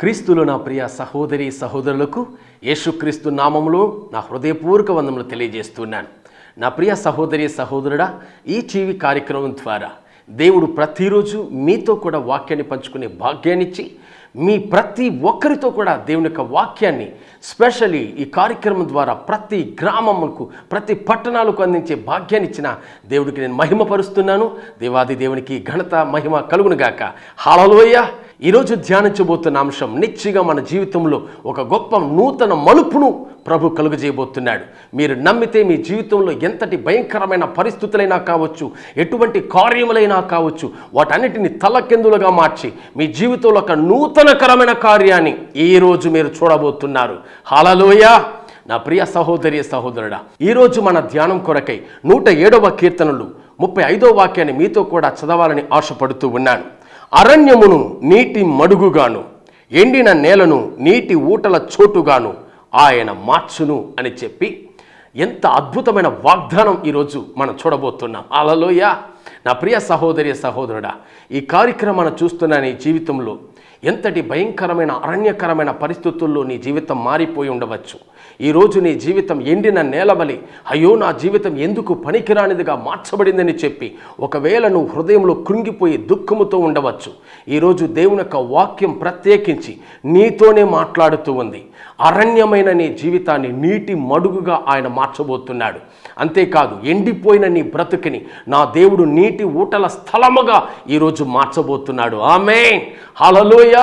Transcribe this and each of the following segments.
క్రీస్తులు నా ప్రియ సహోదరి సహోదరులకు యేసుక్రీస్తు నామములో నా హృదయపూర్వక వందములు తెలియజేస్తున్నాను. నా ప్రియ సహోదరి సహోదరుడా ఈ టీవీ కార్యక్రమం ద్వారా దేవుడు ప్రతిరోజు మీతో కూడా వాక్యాన్ని పంచుకునే భాగ్యాన్నిచ్చి మీ ప్రతి ఒక్కరితో కూడా దేవుని యొక్క వాక్యాన్ని స్పెషల్లీ ఈ కార్యక్రమం ద్వారా ప్రతి గ్రామములకు ప్రతి పట్టణాలకు అందించే భాగ్యాన్ని ఇచ్చిన దేవుడికి నేను మహిమపరుస్తున్నాను. దేవాది దేవునికి ఘనత మహిమ కలుగునుగాక హాలలోయ ఈరోజు ధ్యానించబోతున్న అంశం నిశ్చిగా మన జీవితంలో ఒక గొప్ప నూతన మలుపును ప్రభు కలుగజేయబోతున్నాడు. మీరు నమ్మితే మీ జీవితంలో ఎంతటి భయంకరమైన పరిస్థితులైనా కావచ్చు ఎటువంటి కార్యములైనా కావచ్చు వాటన్నిటిని తలకెందులుగా మార్చి మీ జీవితంలో ఒక నూతనకరమైన కార్యాన్ని ఈరోజు మీరు చూడబోతున్నారు. హాలలోయ. నా ప్రియ సహోదరి సహోదరుడా ఈరోజు మన ధ్యానం కొరకై నూట ఏడవ కీర్తనలు ముప్పై ఐదో వాక్యాన్ని మీతో కూడా చదవాలని ఆశపడుతూ ఉన్నాను. అరణ్యమును నీటి మడుగుగాను ఎండిన నేలను నీటి ఊటల చోటుగాను ఆయన మార్చును అని చెప్పి ఎంత అద్భుతమైన వాగ్దానం ఈరోజు మనం చూడబోతున్నాం. అలలోయ! నా ప్రియ సహోదరి సహోదరుడా ఈ కార్యక్రమాన్ని చూస్తున్న నీ జీవితంలో ఎంతటి భయంకరమైన అరణ్యకరమైన పరిస్థితుల్లో నీ జీవితం మారిపోయి ఉండవచ్చు. ఈరోజు నీ జీవితం ఎండిన నేలవలి. అయ్యో నా జీవితం ఎందుకు పనికిరానిదిగా మార్చబడిందని చెప్పి ఒకవేళ నువ్వు హృదయంలో కృంగిపోయి దుఃఖముతో ఉండవచ్చు. ఈరోజు దేవుని యొక్క వాక్యం ప్రత్యేకించి నీతోనే మాట్లాడుతూ ఉంది. అరణ్యమైన నీ జీవితాన్ని నీటి మడుగుగా ఆయన మార్చబోతున్నాడు. అంతేకాదు ఎండిపోయిన నీ బ్రతుకుని నా దేవుడు నీటి ఊటల స్థలముగా ఈరోజు మార్చబోతున్నాడు. ఆమె హలలోయ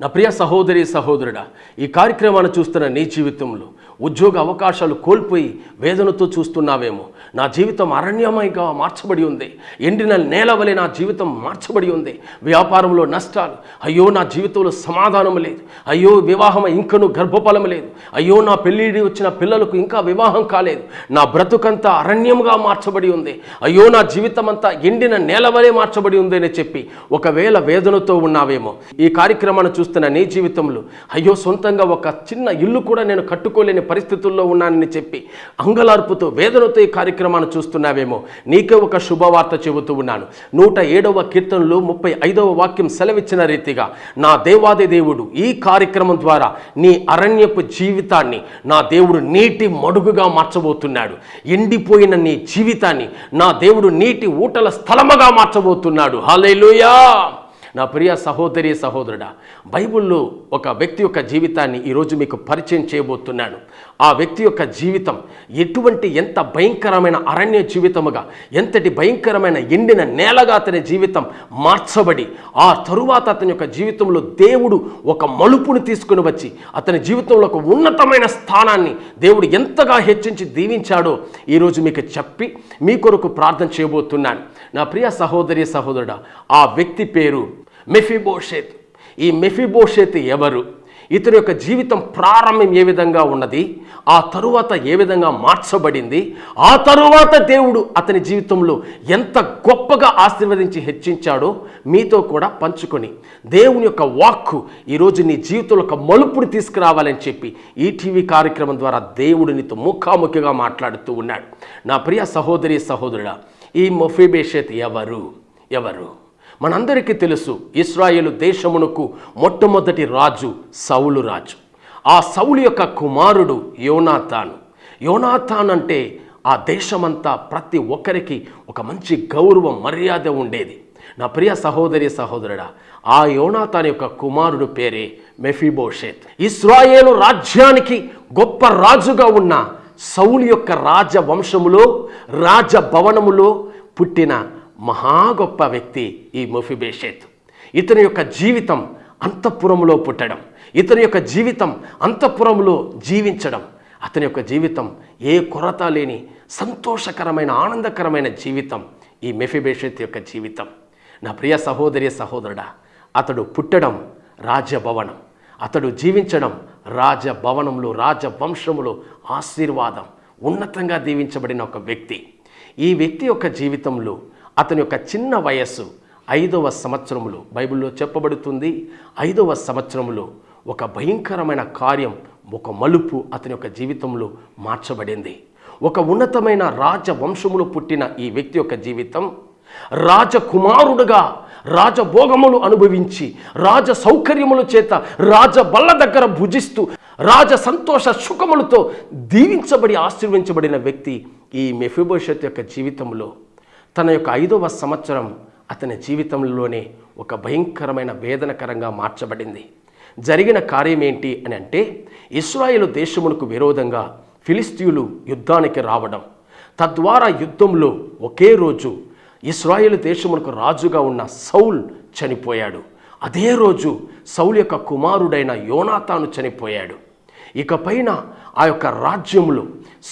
నా ప్రియ సహోదరి సహోదరుడా ఈ కార్యక్రమాన్ని చూస్తున్న నీ జీవితంలో ఉద్యోగ అవకాశాలు కోల్పోయి వేదనతో చూస్తున్నావేమో. నా జీవితం అరణ్యమయంగా మార్చబడి ఉంది. ఎండిన నేల వలె నా జీవితం మార్చబడి ఉంది. వ్యాపారంలో నష్టాలు. అయ్యో నా జీవితంలో సమాధానం లేదు. అయ్యో వివాహం ఇంకను గర్భఫలం లేదు. అయ్యో నా పెళ్ళిడి వచ్చిన పిల్లలకు ఇంకా వివాహం కాలేదు. నా బ్రతుకంతా అరణ్యముగా మార్చబడి ఉంది. అయ్యో నా జీవితం అంతా ఎండిన నేల వలె మార్చబడి ఉంది అని చెప్పి ఒకవేళ వేదనతో ఉన్నావేమో. ఈ కార్యక్రమాన్ని చూస్తున్న నీ జీవితంలో అయ్యో సొంతంగా ఒక చిన్న ఇల్లు కూడా నేను కట్టుకోలేని పరిస్థితుల్లో ఉన్నానని చెప్పి అంగలార్పుతో వేదనతో ఈ కార్యక్రమాన్ని చూస్తున్నావేమో. నీకే ఒక శుభవార్త చెబుతూ ఉన్నాను. నూట ఏడవ కీర్తనలో ముప్పై ఐదవ వాక్యం సెలవిచ్చిన రీతిగా నా దేవాది దేవుడు ఈ కార్యక్రమం ద్వారా నీ అరణ్యపు జీవితాన్ని నా దేవుడు నీటి మడుగుగా మార్చబోతున్నాడు. ఎండిపోయిన నీ జీవితాన్ని నా దేవుడు నీటి ఊటల స్థలముగా మార్చబోతున్నాడు. హల్లెలూయా! నా ప్రియ సహోదరి సహోదరుడా బైబిల్లో ఒక వ్యక్తి యొక్క జీవితాన్ని ఈరోజు మీకు పరిచయం చేయబోతున్నాను ఆ వ్యక్తి యొక్క జీవితం ఎటువంటి ఎంత భయంకరమైన అరణ్య జీవితముగా ఎంతటి భయంకరమైన ఎండిన నేలగా అతని జీవితం మార్చబడి ఆ తరువాత అతని యొక్క జీవితంలో దేవుడు ఒక మలుపుని తీసుకుని వచ్చి అతని జీవితంలో ఒక ఉన్నతమైన స్థానాన్ని దేవుడు ఎంతగా హెచ్చించి దీవించాడో ఈరోజు మీకు చెప్పి మీ కొరకు ప్రార్థన చేయబోతున్నాను. నా ప్రియ సహోదరి సహోదరుడా ఆ వ్యక్తి పేరు మెఫిబోషేత్. ఈ మెఫిబోషేత్ ఎవరు? ఇతని యొక్క జీవితం ప్రారంభం ఏ విధంగా ఉన్నది? ఆ తరువాత ఏ విధంగా మార్చబడింది? ఆ తరువాత దేవుడు అతని జీవితంలో ఎంత గొప్పగా ఆశీర్వదించి హెచ్చించాడో మీతో కూడా పంచుకొని దేవుని యొక్క వాక్కు ఈరోజు నీ జీవితంలో ఒక మలుపుని తీసుకురావాలని చెప్పి ఈ టీవీ కార్యక్రమం ద్వారా దేవుడు నీతో ముఖాముఖిగా మాట్లాడుతూ ఉన్నాడు. నా ప్రియ సహోదరి సహోదరుడా ఈ మొఫిబేషత్ ఎవరు? ఎవరు? మనందరికీ తెలుసు ఇస్రాయేలు దేశమునకు మొట్టమొదటి రాజు సౌలు రాజు. ఆ సౌలు యొక్క కుమారుడు యోనాథాను యోనాథాన్ అంటే ఆ దేశమంతా ప్రతి ఒక్కరికి ఒక మంచి గౌరవం మర్యాద ఉండేది. నా ప్రియ సహోదరి సహోదరుడా ఆ యోనాథాన్ యొక్క కుమారుడు పేరే మెఫిబోషేత్. ఇస్రాయేలు రాజ్యానికి గొప్ప రాజుగా ఉన్న సౌలు యొక్క రాజవంశములో రాజభవనములో పుట్టిన మహా గొప్ప వ్యక్తి ఈ మొఫిబేషేత్. ఇతని యొక్క జీవితం అంతఃపురంలో పుట్టడం ఇతని యొక్క జీవితం అంతఃపురంలో జీవించడం అతని యొక్క జీవితం ఏ కొరత లేని సంతోషకరమైన ఆనందకరమైన జీవితం ఈ మెఫిబేషత్ యొక్క జీవితం. నా ప్రియ సహోదరి సహోదరుడా అతడు పుట్టడం రాజభవనం అతడు జీవించడం రాజభవనంలో రాజవంశములో ఆశీర్వాదం ఉన్నతంగా దీవించబడిన ఒక వ్యక్తి. ఈ వ్యక్తి యొక్క జీవితంలో అతని యొక్క చిన్న వయస్సు ఐదవ సంవత్సరములో. బైబిల్లో చెప్పబడుతుంది ఐదవ సంవత్సరములో ఒక భయంకరమైన కార్యం ఒక మలుపు అతని యొక్క జీవితంలో మార్చబడింది. ఒక ఉన్నతమైన రాజవంశములు పుట్టిన ఈ వ్యక్తి యొక్క జీవితం రాజకుమారుడుగా రాజభోగములు అనుభవించి రాజ సౌకర్యముల చేత రాజ బల్ల దగ్గర భుజిస్తూ రాజ సంతోష సుఖములతో దీవించబడి ఆశీర్వించబడిన వ్యక్తి ఈ మెఫిబోషత్ యొక్క జీవితంలో తన యొక్క ఐదవ సంవత్సరం అతని జీవితంలోనే ఒక భయంకరమైన వేదనకరంగా మార్చబడింది. జరిగిన కార్యం ఏంటి అని అంటే ఇస్రాయేల్ దేశమునకు విరోధంగా ఫిలిస్తీయులు యుద్ధానికి రావడం. తద్వారా యుద్ధంలో ఒకే రోజు ఇస్రాయేల్ దేశమునకు రాజుగా ఉన్న సౌల్ చనిపోయాడు. అదే రోజు సౌల్ యొక్క కుమారుడైన యోనాతాను చనిపోయాడు. ఇకపైన ఆ యొక్క రాజ్యములు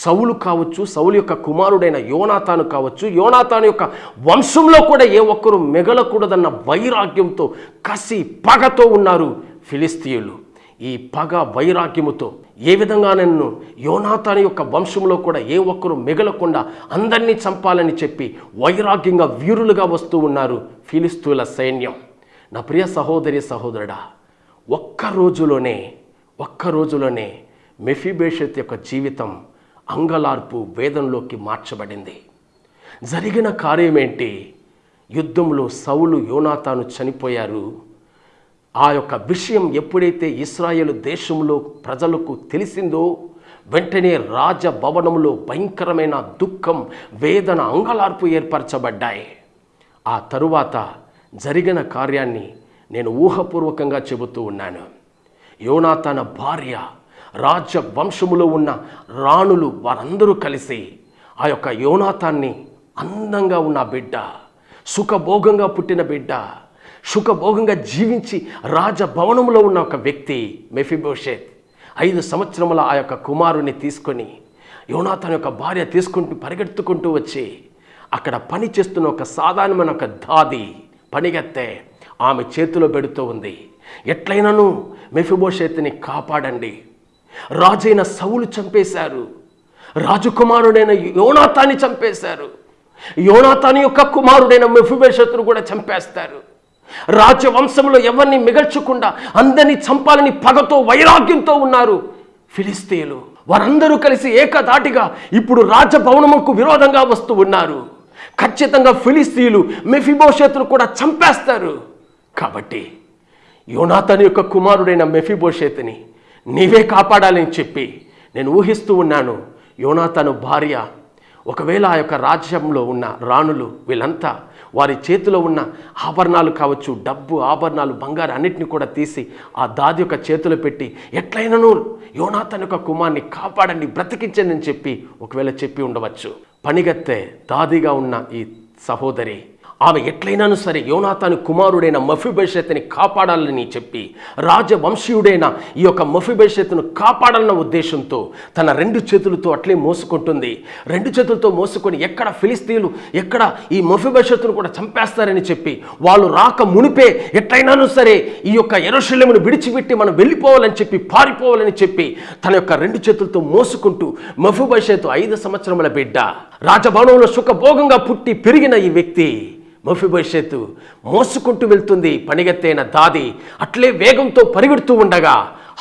సౌలు కావచ్చు సౌలు యొక్క కుమారుడైన యోనాతాను కావచ్చు యోనాతాను యొక్క వంశంలో కూడా ఏ ఒక్కరు మిగలకూడదన్న వైరాగ్యంతో కసి పగతో ఉన్నారు ఫిలిస్తీయులు. ఈ పగ వైరాగ్యముతో ఏ విధంగా నన్ను యోనాతాని యొక్క వంశంలో కూడా ఏ ఒక్కరు మిగలకుండా అందరినీ చంపాలని చెప్పి వైరాగ్యంగా వీరులుగా వస్తూ ఉన్నారు ఫిలిస్తీయుల సైన్యం. నా ప్రియ సహోదరి సహోదరుడా ఒక్క రోజులోనే ఒక్క రోజులోనే మెఫిబేషత్ యొక్క జీవితం అంగలార్పు వేదంలోకి మార్చబడింది. జరిగిన కార్యమేంటి? యుద్ధంలో సౌలు యోనాతాను చనిపోయారు. ఆ యొక్క విషయం ఎప్పుడైతే ఇస్రాయేల్ దేశంలో ప్రజలకు తెలిసిందో వెంటనే రాజభవనంలో భయంకరమైన దుఃఖం వేదన అంగలార్పు ఏర్పరచబడ్డాయి. ఆ తరువాత జరిగిన కార్యాన్ని నేను ఊహపూర్వకంగా చెబుతూ ఉన్నాను. యోనాతన భార్య రాజ వంశములో ఉన్న రాణులు వారందరూ కలిసి ఆ యొక్క యోనాతాన్ని అందంగా ఉన్న బిడ్డ సుఖభోగంగా పుట్టిన బిడ్డ సుఖభోగంగా జీవించి రాజభవనంలో ఉన్న ఒక వ్యక్తి మెఫిబోషేత్ ఐదు సంవత్సరముల ఆ యొక్క కుమారుని తీసుకొని యోనాథన్ యొక్క భార్య తీసుకుంటూ పరిగెత్తుకుంటూ వచ్చి అక్కడ పని చేస్తున్న ఒక సాధారణమైన ఒక దాది పనిగెత్తే ఆమె చేతిలో పెడుతూ ఉంది. ఎట్లయినను మెఫిబోషేత్ని కాపాడండి. రాజైన సవులు చంపేశారు. రాజకుమారుడైన యోనాతాన్ని చంపేశారు. యోనాతాని యొక్క కుమారుడైన మెఫిబోషేత్ను కూడా చంపేస్తారు. రాజవంశంలో ఎవరిని మిగల్చకుండా అందరినీ చంపాలని పగతో వైరాగ్యంతో ఉన్నారు ఫిలిస్తీయులు వారందరూ కలిసి ఏకదాటిగా ఇప్పుడు రాజభవనముకు విరోధంగా వస్తూ ఉన్నారు. ఖచ్చితంగా ఫిలిస్తీన్లు మెఫిబోషేతును కూడా చంపేస్తారు. కాబట్టి యోనాథన్ యొక్క కుమారుడైన మెఫిబోషేతుని నీవే కాపాడాలని చెప్పి నేను ఊహిస్తూ ఉన్నాను. యోనాథను భార్య ఒకవేళ ఆ యొక్క రాజ్యంలో ఉన్న రాణులు వీళ్ళంతా వారి చేతిలో ఉన్న ఆభరణాలు కావచ్చు డబ్బు ఆభరణాలు బంగారు అన్నిటిని కూడా తీసి ఆ దాది యొక్క చేతిలో పెట్టి ఎట్లయినను యోనాథన్ యొక్క కుమార్ని కాపాడండి బ్రతికించండి అని చెప్పి ఒకవేళ చెప్పి ఉండవచ్చు. పనిగత్తే దాదిగా ఉన్న ఈ సహోదరి ఆమె ఎట్లయినాను సరే యోనాతాను కుమారుడైన మఫిభవిష్యత్తుని కాపాడాలని చెప్పి రాజవంశీయుడైన ఈ యొక్క మఫిభవిష్యత్తును కాపాడాలన్న ఉద్దేశంతో తన రెండు చేతులతో అట్లే మోసుకుంటుంది. రెండు చేతులతో మోసుకొని ఎక్కడ ఫిలిస్తీన్లు ఎక్కడ ఈ మఫిభవిష్యత్తును కూడా చంపేస్తారని చెప్పి వాళ్ళు రాక మునిపే ఎట్లయినాను సరే ఈ యొక్క ఎరోషల్యమును విడిచిపెట్టి మనం వెళ్ళిపోవాలని చెప్పి పారిపోవాలని చెప్పి తన యొక్క రెండు చేతులతో మోసుకుంటూ మఫిభవిష్యత్తు ఐదు సంవత్సరముల బిడ్డ రాజభవనంలో సుఖభోగంగా పుట్టి పెరిగిన ఈ వ్యక్తి మఫిభవిష్యత్తు మోసుకుంటూ వెళ్తుంది పనిగెత్తైన దాది. అట్లే వేగంతో పరిగెడుతూ ఉండగా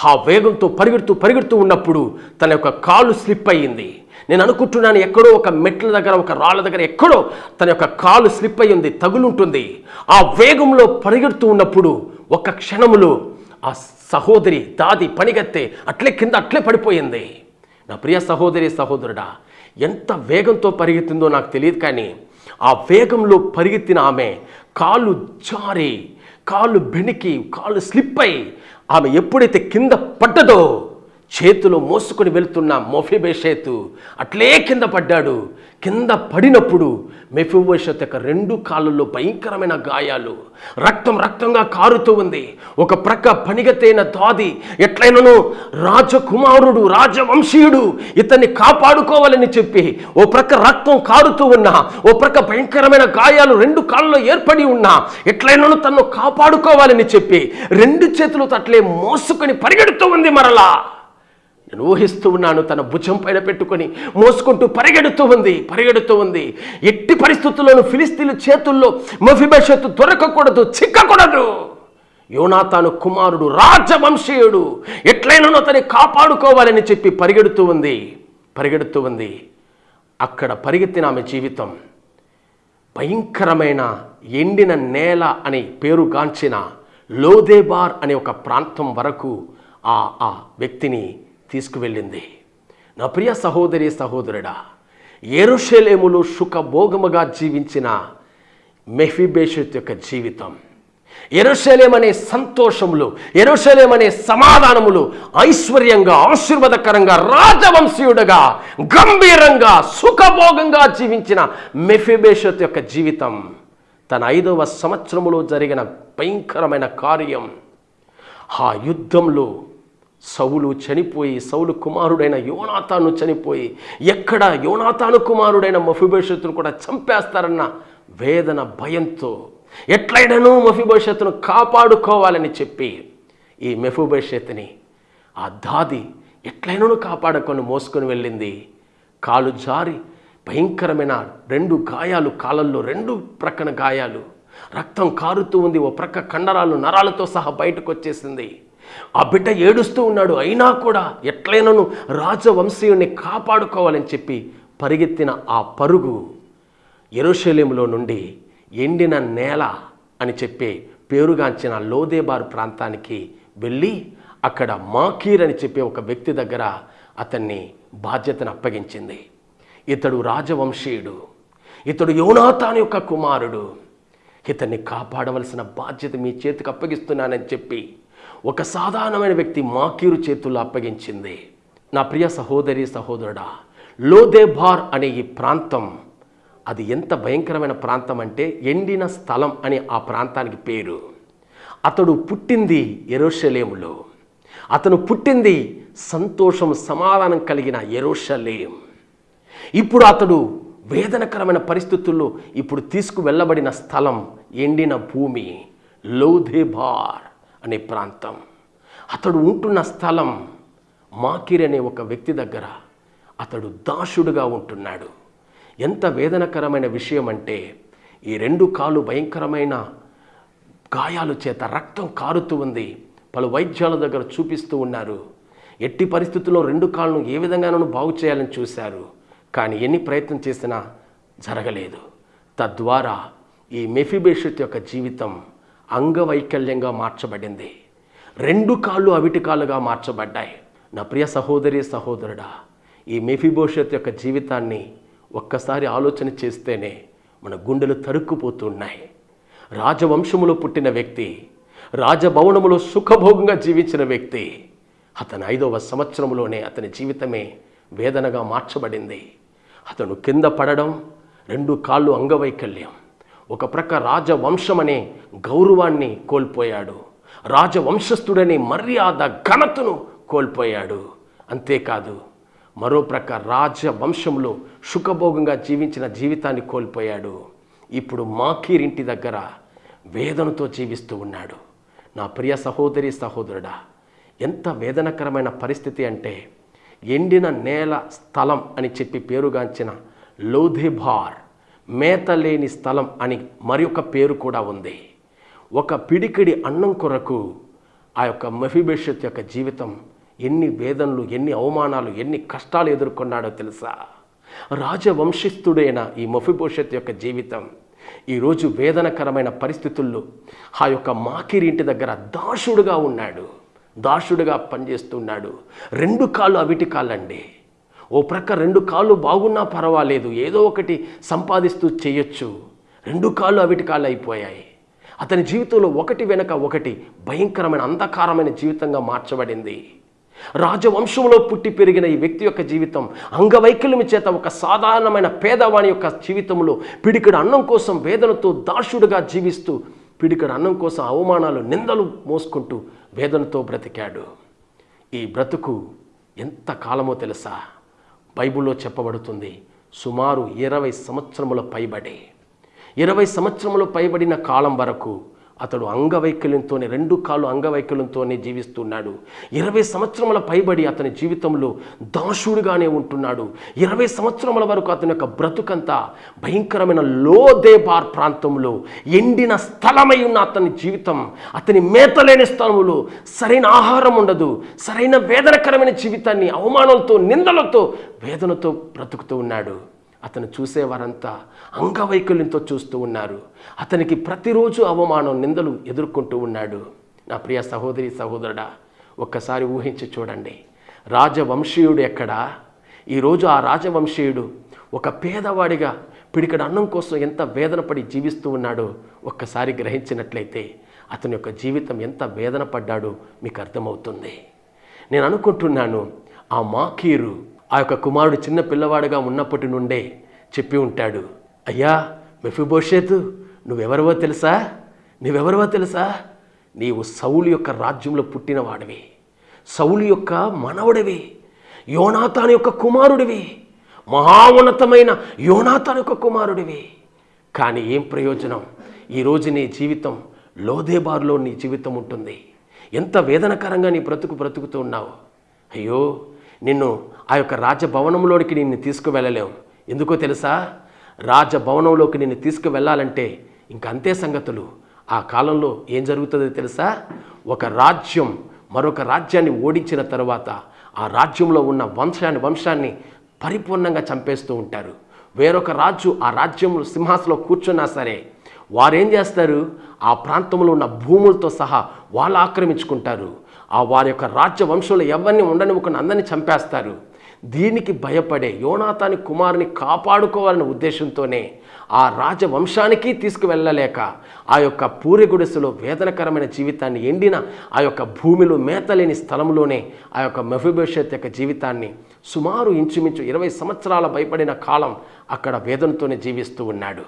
ఆ వేగంతో పరిగెడుతూ పరిగెడుతూ ఉన్నప్పుడు తన యొక్క కాలు స్లిప్ అయ్యింది. నేను అనుకుంటున్నాను ఎక్కడో ఒక మెట్ల దగ్గర ఒక రాళ్ళ దగ్గర ఎక్కడో తన యొక్క కాలు స్లిప్ అయ్యింది తగులుంటుంది. ఆ వేగంలో పరిగెడుతూ ఉన్నప్పుడు ఒక క్షణములో ఆ సహోదరి దాది పనిగెత్తే అట్లే కింద అట్లే పడిపోయింది. నా ప్రియ సహోదరి సహోదరుడా ఎంత వేగంతో పరిగెత్తిందో నాకు తెలియదు కానీ ఆ వేగంలో పరిగెత్తిన ఆమె కాళ్ళు జారి కాళ్ళు బెణికి కాళ్ళు స్లిప్ అయి ఆమె ఎప్పుడైతే కింద పడ్డదో చేతిలో మోసుకొని వెళ్తున్న మొఫిబేషేతు అట్లే కింద పడ్డాడు. కింద పడినప్పుడు మెఫిబోషత్ యొక్క రెండు కాళ్ళల్లో భయంకరమైన గాయాలు. రక్తం రక్తంగా కారుతూ ఉంది. ఒక ప్రక్క పనిగతైన దాది ఎట్లయినను రాజకుమారుడు రాజవంశీయుడు ఇతన్ని కాపాడుకోవాలని చెప్పి ఓ ప్రక్క రక్తం కారుతూ ఉన్నా ఓ ప్రక్క భయంకరమైన గాయాలు రెండు కాళ్ళలో ఏర్పడి ఉన్నా ఎట్లయినను తను కాపాడుకోవాలని చెప్పి రెండు చేతులతో అట్లే మోసుకొని పరిగెడుతూ ఉంది మరలా. నేను ఊహిస్తూ ఉన్నాను తన భుజం పైన పెట్టుకొని మోసుకుంటూ పరిగెడుతూ ఉంది పరిగెడుతూ ఉంది. ఎట్టి పరిస్థితుల్లోనూ ఫిలిస్తీన్ల చేతుల్లో మఫిబషత్తు దొరకకూడదు చిక్కకూడదు. యోనాతాను కుమారుడు రాజవంశీయుడు ఎట్లయినను అతని కాపాడుకోవాలని చెప్పి పరిగెడుతూ ఉంది పరిగెడుతూ ఉంది. అక్కడ పరిగెత్తిన ఆమె జీవితం భయంకరమైన ఎండిన నేల అని పేరుగాంచిన లోదేబార్ అనే ఒక ప్రాంతం వరకు ఆ ఆ వ్యక్తిని తీసుకువెళ్ళింది. నా ప్రియ సహోదరి సహోదరుడా ఎరుషలేములు సుఖభోగముగా జీవించిన మెఫిబేషత్ యొక్క జీవితం ఎరుషలేం అనే సంతోషములు ఎరుషలేం అనే సమాధానములు ఐశ్వర్యంగా ఆశీర్వాదకరంగా రాజవంశీయుడుగా గంభీరంగా సుఖభోగంగా జీవించిన మెఫిబేషత్ యొక్క జీవితం తన ఐదవ సంవత్సరములో జరిగిన భయంకరమైన కార్యం. ఆ యుద్ధంలో సౌలు చనిపోయి సౌలు కుమారుడైన యోనాతాను చనిపోయి ఎక్కడ యోనాతాను కుమారుడైన మఫిభవిష్యత్తును కూడా చంపేస్తారన్న వేదన భయంతో ఎట్లయినను మఫిభవిష్యత్తును కాపాడుకోవాలని చెప్పి ఈ మెఫుభవిష్యత్తుని ఆ దాది ఎట్లయినను కాపాడుకొని మోసుకొని వెళ్ళింది. కాలు జారి భయంకరమైన రెండు గాయాలు కాలల్లో రెండు ప్రక్కన గాయాలు. రక్తం కారుతూ ఉంది ఓ ప్రక్క కండరాలు నరాలతో సహా బయటకు వచ్చేసింది. ఆ బిడ్డ ఏడుస్తూ ఉన్నాడు అయినా కూడా ఎట్లయినను రాజవంశీయుని కాపాడుకోవాలని చెప్పి పరిగెత్తిన ఆ పరుగు ఎరుషలేములో నుండి ఎండిన నేల అని చెప్పి పేరుగాంచిన లోదేబారు ప్రాంతానికి వెళ్ళి అక్కడ మాకీర్ అని చెప్పే ఒక వ్యక్తి దగ్గర అతన్ని బాధ్యతను అప్పగించింది. ఇతడు రాజవంశీయుడు ఇతడు యోనాతాన్ యొక్క కుమారుడు. ఇతన్ని కాపాడవలసిన బాధ్యత మీ చేతికి అప్పగిస్తున్నానని చెప్పి ఒక సాధారణమైన వ్యక్తి మాకీరు చేతుల్లో అప్పగించింది. నా ప్రియ సహోదరి సహోదరుడా లోదేబార్ అనే ఈ ప్రాంతం అది ఎంత భయంకరమైన ప్రాంతం అంటే ఎండిన స్థలం అని ఆ ప్రాంతానికి పేరు. అతడు పుట్టింది ఎరోషలేములో. అతను పుట్టింది సంతోషం సమాధానం కలిగిన ఎరోషలేం. ఇప్పుడు అతడు వేదనకరమైన పరిస్థితుల్లో ఇప్పుడు తీసుకువెళ్ళబడిన స్థలం ఎండిన భూమి లోధేబార్ అనే ప్రాంతం. అతడు ఉంటున్న స్థలం మాకిర్ అనే ఒక వ్యక్తి దగ్గర అతడు దాసుడుగా ఉంటున్నాడు. ఎంత వేదనకరమైన విషయం అంటే ఈ రెండు కాలు భయంకరమైన గాయాలు చేత రక్తం కారుతూ ఉంది. పలు వైద్యాల దగ్గర చూపిస్తూ ఉన్నారు. ఎట్టి పరిస్థితుల్లో రెండు కాళ్ళను ఏ విధంగానూ బాగు చేయాలని చూశారు. కానీ ఎన్ని ప్రయత్నం చేసినా జరగలేదు. తద్వారా ఈ మెఫిబేషత్ యొక్క జీవితం అంగవైకల్యంగా మార్చబడింది. రెండు కాళ్ళు అవిటికాలుగా మార్చబడ్డాయి. నా ప్రియ సహోదరి సహోదరుడా ఈ మెఫిబోషత్ యొక్క జీవితాన్ని ఒక్కసారి ఆలోచన చేస్తేనే మన గుండెలు తరుక్కుపోతున్నాయి. రాజవంశములో పుట్టిన వ్యక్తి రాజభవనములో సుఖభోగంగా జీవించిన వ్యక్తి అతని ఐదవ సంవత్సరంలోనే అతని జీవితమే వేదనగా మార్చబడింది. అతను కింద పడడం రెండు కాళ్ళు అంగవైకల్యం. ఒక ప్రక్క రాజవంశమనే గౌరవాన్ని కోల్పోయాడు. రాజవంశస్థుడనే మర్యాద ఘనతను కోల్పోయాడు. అంతేకాదు మరో ప్రక్క రాజవంశంలో సుఖభోగంగా జీవించిన జీవితాన్ని కోల్పోయాడు. ఇప్పుడు మాకీరింటి దగ్గర వేదనతో జీవిస్తూ ఉన్నాడు. నా ప్రియ సహోదరి సహోదరుడా ఎంత వేదనకరమైన పరిస్థితి అంటే ఎండిన నేల స్థలం అని చెప్పి పేరుగాంచిన లోధేబార్ మేత లేని స్థలం అని మరి పేరు కూడా ఉంది. ఒక పిడికిడి అన్నం కొరకు ఆ యొక్క మఫిబేషత్ యొక్క జీవితం ఎన్ని వేదనలు ఎన్ని అవమానాలు ఎన్ని కష్టాలు ఎదుర్కొన్నాడో తెలుసా? రాజవంశస్థుడైన ఈ మఫిభోషత్ యొక్క జీవితం ఈరోజు వేదనకరమైన పరిస్థితుల్లో ఆ యొక్క మాకిరింటి దగ్గర దాసుడుగా ఉన్నాడు. దాసుడుగా పనిచేస్తున్నాడు. రెండు కాళ్ళు అవిటి కాళ్ళండి. ఓ ప్రక్క రెండు కాళ్ళు బాగున్నా పర్వాలేదు. ఏదో ఒకటి సంపాదిస్తూ చేయొచ్చు. రెండు కాళ్ళు అవిటి కాళ్ళు అయిపోయాయి. అతని జీవితంలో ఒకటి వెనక ఒకటి భయంకరమైన అంధకారమైన జీవితంగా మార్చబడింది. రాజవంశంలో పుట్టి పెరిగిన ఈ వ్యక్తి యొక్క జీవితం అంగవైకల్యం చేత ఒక సాధారణమైన పేదవాని యొక్క జీవితంలో పిడికిడు అన్నం కోసం వేదనతో దాసుడుగా జీవిస్తూ పిడికిడ అన్నం కోసం అవమానాలు నిందలు మోసుకుంటూ వేదనతో బ్రతికాడు. ఈ బ్రతుకు ఎంత కాలమో తెలుసా? బైబిల్లో చెప్పబడుతుంది సుమారు ఇరవై సంవత్సరముల పైబడి. ఇరవై సంవత్సరములు పైబడిన కాలం వరకు అతడు అంగవైకల్యంతోనే రెండు కాళ్ళు అంగవైకల్యంతోనే జీవిస్తున్నాడు. ఇరవై సంవత్సరముల పైబడి అతని జీవితంలో దాసుడుగానే ఉంటున్నాడు. ఇరవై సంవత్సరముల వరకు అతని యొక్క బ్రతుకంతా భయంకరమైన లోదేబార్ ప్రాంతంలో ఎండిన స్థలమై ఉన్న అతని జీవితం అతని మేతలేని స్థలములో సరైన ఆహారం ఉండదు సరైన వేదనకరమైన జీవితాన్ని అవమానాలతో నిందలతో వేదనతో బ్రతుకుతూ ఉన్నాడు. అతను చూసేవారంతా అంగవైకల్యంతో చూస్తూ ఉన్నారు. అతనికి ప్రతిరోజు అవమానం నిందలు ఎదుర్కొంటూ ఉన్నాడు. నా ప్రియ సహోదరి సహోదరుడా ఒక్కసారి ఊహించి చూడండి. రాజవంశీయుడు ఎక్కడా? ఈరోజు ఆ రాజవంశీయుడు ఒక పేదవాడిగా పిడికడ అన్నం కోసం ఎంత వేదన పడి జీవిస్తూ ఉన్నాడో ఒక్కసారి గ్రహించినట్లయితే అతని యొక్క జీవితం ఎంత వేదన పడ్డాడో మీకు అర్థమవుతుంది. నేను అనుకుంటున్నాను ఆ మాకీరు ఆ యొక్క కుమారుడు చిన్న పిల్లవాడుగా ఉన్నప్పటి నుండే చెప్పి ఉంటాడు అయ్యా మెఫిబోషేతు నువ్వెవరివో తెలుసా? నువ్వెవరివో తెలుసా? నీవు సౌలు యొక్క రాజ్యంలో పుట్టినవాడివి. సౌలు యొక్క మనవడివి. యోనాతాను యొక్క కుమారుడివి. మహాఉన్నతమైన యోనాతాను యొక్క కుమారుడివి. కానీ ఏం ప్రయోజనం? ఈరోజు నీ జీవితం లోదేబార్లో నీ జీవితం ఉంటుంది. ఎంత వేదనకరంగా నీ బ్రతుకు బ్రతుకుతూ ఉన్నావు. అయ్యో నిన్ను ఆ యొక్క రాజభవనంలోనికి నిన్ను తీసుకువెళ్ళలేం ఎందుకో తెలుసా? రాజభవనంలోకి నిన్ను తీసుకువెళ్ళాలంటే ఇంక అంతే సంగతులు. ఆ కాలంలో ఏం జరుగుతుందో తెలుసా? ఒక రాజ్యం మరొక రాజ్యాన్ని ఓడించిన తర్వాత ఆ రాజ్యంలో ఉన్న వంశాన్ని వంశాన్ని పరిపూర్ణంగా చంపేస్తూ ఉంటారు. వేరొక రాజు ఆ రాజ్యంలో సింహాసనంలో కూర్చున్నా సరే వారేం చేస్తారు? ఆ ప్రాంతంలో ఉన్న భూములతో సహా వాళ్ళు ఆక్రమించుకుంటారు. ఆ వారి యొక్క రాజ్య వంశంలో ఎవరిని ఉండనివ్వకుండా అందరినీ చంపేస్తారు. దీనికి భయపడే యోనాతాని కుమారుని కాపాడుకోవాలనే ఉద్దేశంతోనే ఆ రాజవంశానికి తీసుకువెళ్ళలేక ఆ యొక్క పూరి గుడిసెలో వేదనకరమైన జీవితాన్ని ఎండిన ఆ యొక్క భూమిలో మేతలేని స్థలంలోనే ఆ యొక్క మెఫిభవిష్యత్ యొక్క జీవితాన్ని సుమారు ఇంచుమించు ఇరవై సంవత్సరాల భయపడిన కాలం అక్కడ వేదనతోనే జీవిస్తూ ఉన్నాడు.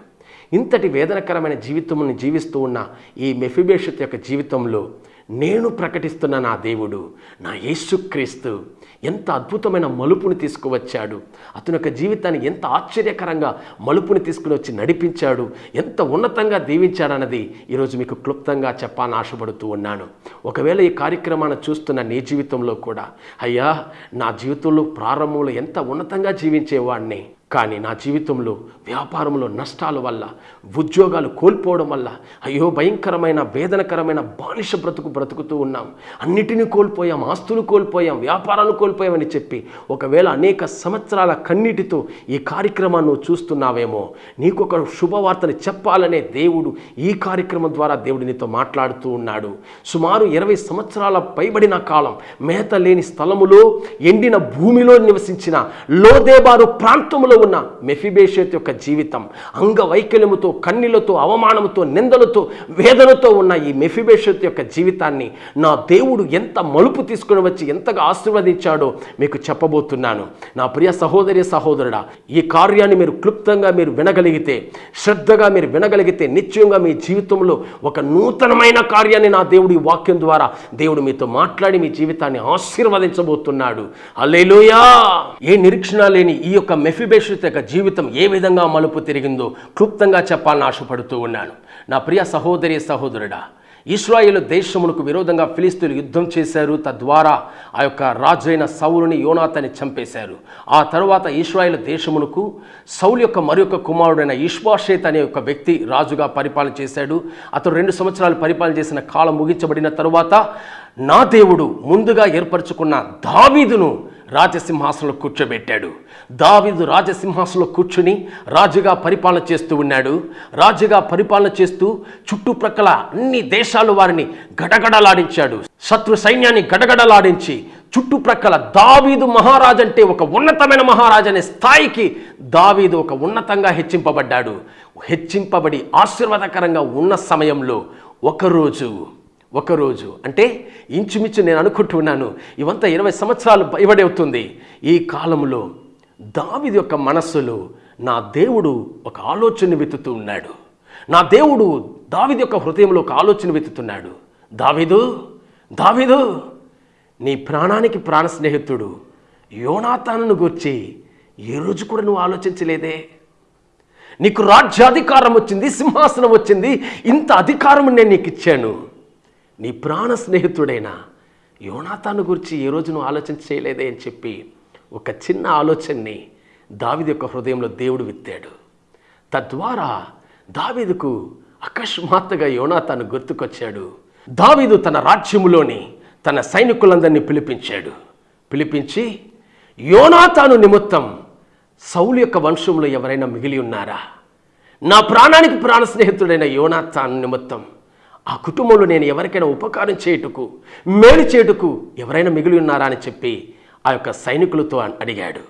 ఇంతటి వేదనకరమైన జీవితముని జీవిస్తూ ఉన్న ఈ మెఫిభేషత్ యొక్క జీవితంలో నేను ప్రకటిస్తున్న నా దేవుడు నా యేసుక్రీస్తు. ఎంత అద్భుతమైన మలుపుని తీసుకువచ్చాడు. అతని యొక్క జీవితాన్ని ఎంత ఆశ్చర్యకరంగా మలుపుని తీసుకుని వచ్చి నడిపించాడు. ఎంత ఉన్నతంగా దీవించాడన్నది ఈరోజు మీకు క్లుప్తంగా చెప్పాలని ఆశపడుతూ ఉన్నాను. ఒకవేళ ఈ కార్యక్రమాన్ని చూస్తున్న నీ జీవితంలో కూడా అయ్యా నా జీవితంలో ప్రారంభంలో ఎంత ఉన్నతంగా జీవించేవాడిని కానీ నా జీవితంలో వ్యాపారంలో నష్టాల వల్ల ఉద్యోగాలు కోల్పోవడం వల్ల అయ్యో భయంకరమైన వేదనకరమైన బానిస బ్రతుకు బ్రతుకుతూ ఉన్నాం. అన్నిటిని కోల్పోయాం ఆస్తులు కోల్పోయాం వ్యాపారాలు కోల్పోయామని చెప్పి ఒకవేళ అనేక సంవత్సరాల కన్నీటితో ఈ కార్యక్రమాన్ని నువ్వు చూస్తున్నావేమో నీకు ఒక శుభవార్తని చెప్పాలనే దేవుడు ఈ కార్యక్రమం ద్వారా దేవుడు నీతో మాట్లాడుతూ ఉన్నాడు. సుమారు ఇరవై సంవత్సరాల పైబడిన కాలం మేత లేని స్థలములో ఎండిన భూమిలో నివసించిన లోదేబారు ప్రాంతంలో ఉన్న మెఫిబేషత్ యొక్క జీవితం అంగవైకల్యముతో కన్నీలతో అవమానముతో నిందలతో వేదనతో ఉన్న ఈ మెఫిబేషత్ యొక్క జీవితాన్ని నా దేవుడు ఎంత మలుపు తీసుకుని వచ్చి ఎంతగా ఆశీర్వదించాడో మీకు చెప్పబోతున్నాను. నా ప్రియ సహోదరి సహోదరుడా ఈ కార్యాన్ని మీరు క్లుప్తంగా మీరు వినగలిగితే శ్రద్ధగా మీరు వినగలిగితే నిశ్చయంగా మీ జీవితంలో ఒక నూతనమైన కార్యాన్ని నా దేవుడి వాక్యం ద్వారా దేవుడు మీతో మాట్లాడి మీ జీవితాన్ని ఆశీర్వదించబోతున్నాడు. అల్లేలోయా ఏ నిరీక్షణ లేని ఈ యొక్క మెఫిబేషత్ యొక్క జీవితం ఏ విధంగా మలుపు తిరిగిందో క్లుప్తంగా చెప్పాలని ఆశపడుతూ ఉన్నాను. నా ప్రియ సహోదరి సహోదరుడా ఇస్రాయేల్ దేశమునకు విరోధంగా ఫిలిస్తీన్లు యుద్ధం చేశారు. తద్వారా ఆ యొక్క రాజైన సౌలుని యోనాథని చంపేశారు. ఆ తర్వాత ఇస్రాయేల్ దేశమునకు సౌలు యొక్క మరొక కుమారుడైన ఇష్వాషేత్ అనే ఒక వ్యక్తి రాజుగా పరిపాలన చేశాడు. అతను రెండు సంవత్సరాలు పరిపాలన చేసిన కాలం ముగించబడిన తరువాత నా దేవుడు ముందుగా ఏర్పరచుకున్న దావీదును రాజసింహాసనంలో కూర్చోబెట్టాడు. దావీదు రాజసింహాసనంలో కూర్చుని రాజుగా పరిపాలన చేస్తూ ఉన్నాడు. రాజుగా పరిపాలన చేస్తూ చుట్టుప్రక్కల అన్ని దేశాలు వారిని గడగడలాడించాడు. శత్రు సైన్యాన్ని గడగడలాడించి చుట్టుప్రక్కల దావీదు మహారాజంటే ఒక ఉన్నతమైన మహారాజు అనే స్థాయికి దావీదు ఒక ఉన్నతంగా హెచ్చింపబడ్డాడు. హెచ్చింపబడి ఆశీర్వాదకరంగా ఉన్న సమయంలో ఒకరోజు ఒకరోజు. అంటే ఇంచుమించు నేను అనుకుంటున్నాను ఇవంతా ఇరవై సంవత్సరాలు పైబడి అవుతుంది ఈ కాలంలో దావిది యొక్క మనస్సులో నా దేవుడు ఒక ఆలోచన వెతుతూ ఉన్నాడు. నా దేవుడు దావిది యొక్క హృదయంలో ఒక ఆలోచన వెతుతున్నాడు దావిదు దావిదు నీ ప్రాణానికి ప్రాణ స్నేహితుడు యోనాతాను గూర్చి ఏ రోజు కూడా నువ్వు ఆలోచించలేదే? నీకు రాజ్యాధికారం వచ్చింది సింహాసనం వచ్చింది ఇంత అధికారం నేను నీకు ఇచ్చాను. నీ ప్రాణ స్నేహితుడైన యోనాతాను గురించి ఏ రోజు నువ్వు ఆలోచన చేయలేదే అని చెప్పి ఒక చిన్న ఆలోచనని దావిది యొక్క హృదయంలో దేవుడు విత్తాడు. తద్వారా దావీదుకు అకస్మాత్తుగా యోనాతాను గుర్తుకొచ్చాడు. దావీదు తన రాజ్యములోని తన సైనికులందరినీ పిలిపించాడు. పిలిపించి యోనాతాను నిమిత్తం సౌలు యొక్క వంశంలో ఎవరైనా మిగిలి ఉన్నారా? నా ప్రాణానికి ప్రాణ స్నేహితుడైన యోనాథాన్ నిమిత్తం ఆ కుటుంబంలో నేను ఎవరికైనా ఉపకారం చేయుటకు మేలు చేయుటకు ఎవరైనా మిగిలి ఉన్నారా అని చెప్పి ఆ యొక్క సైనికులతో అడిగాడు.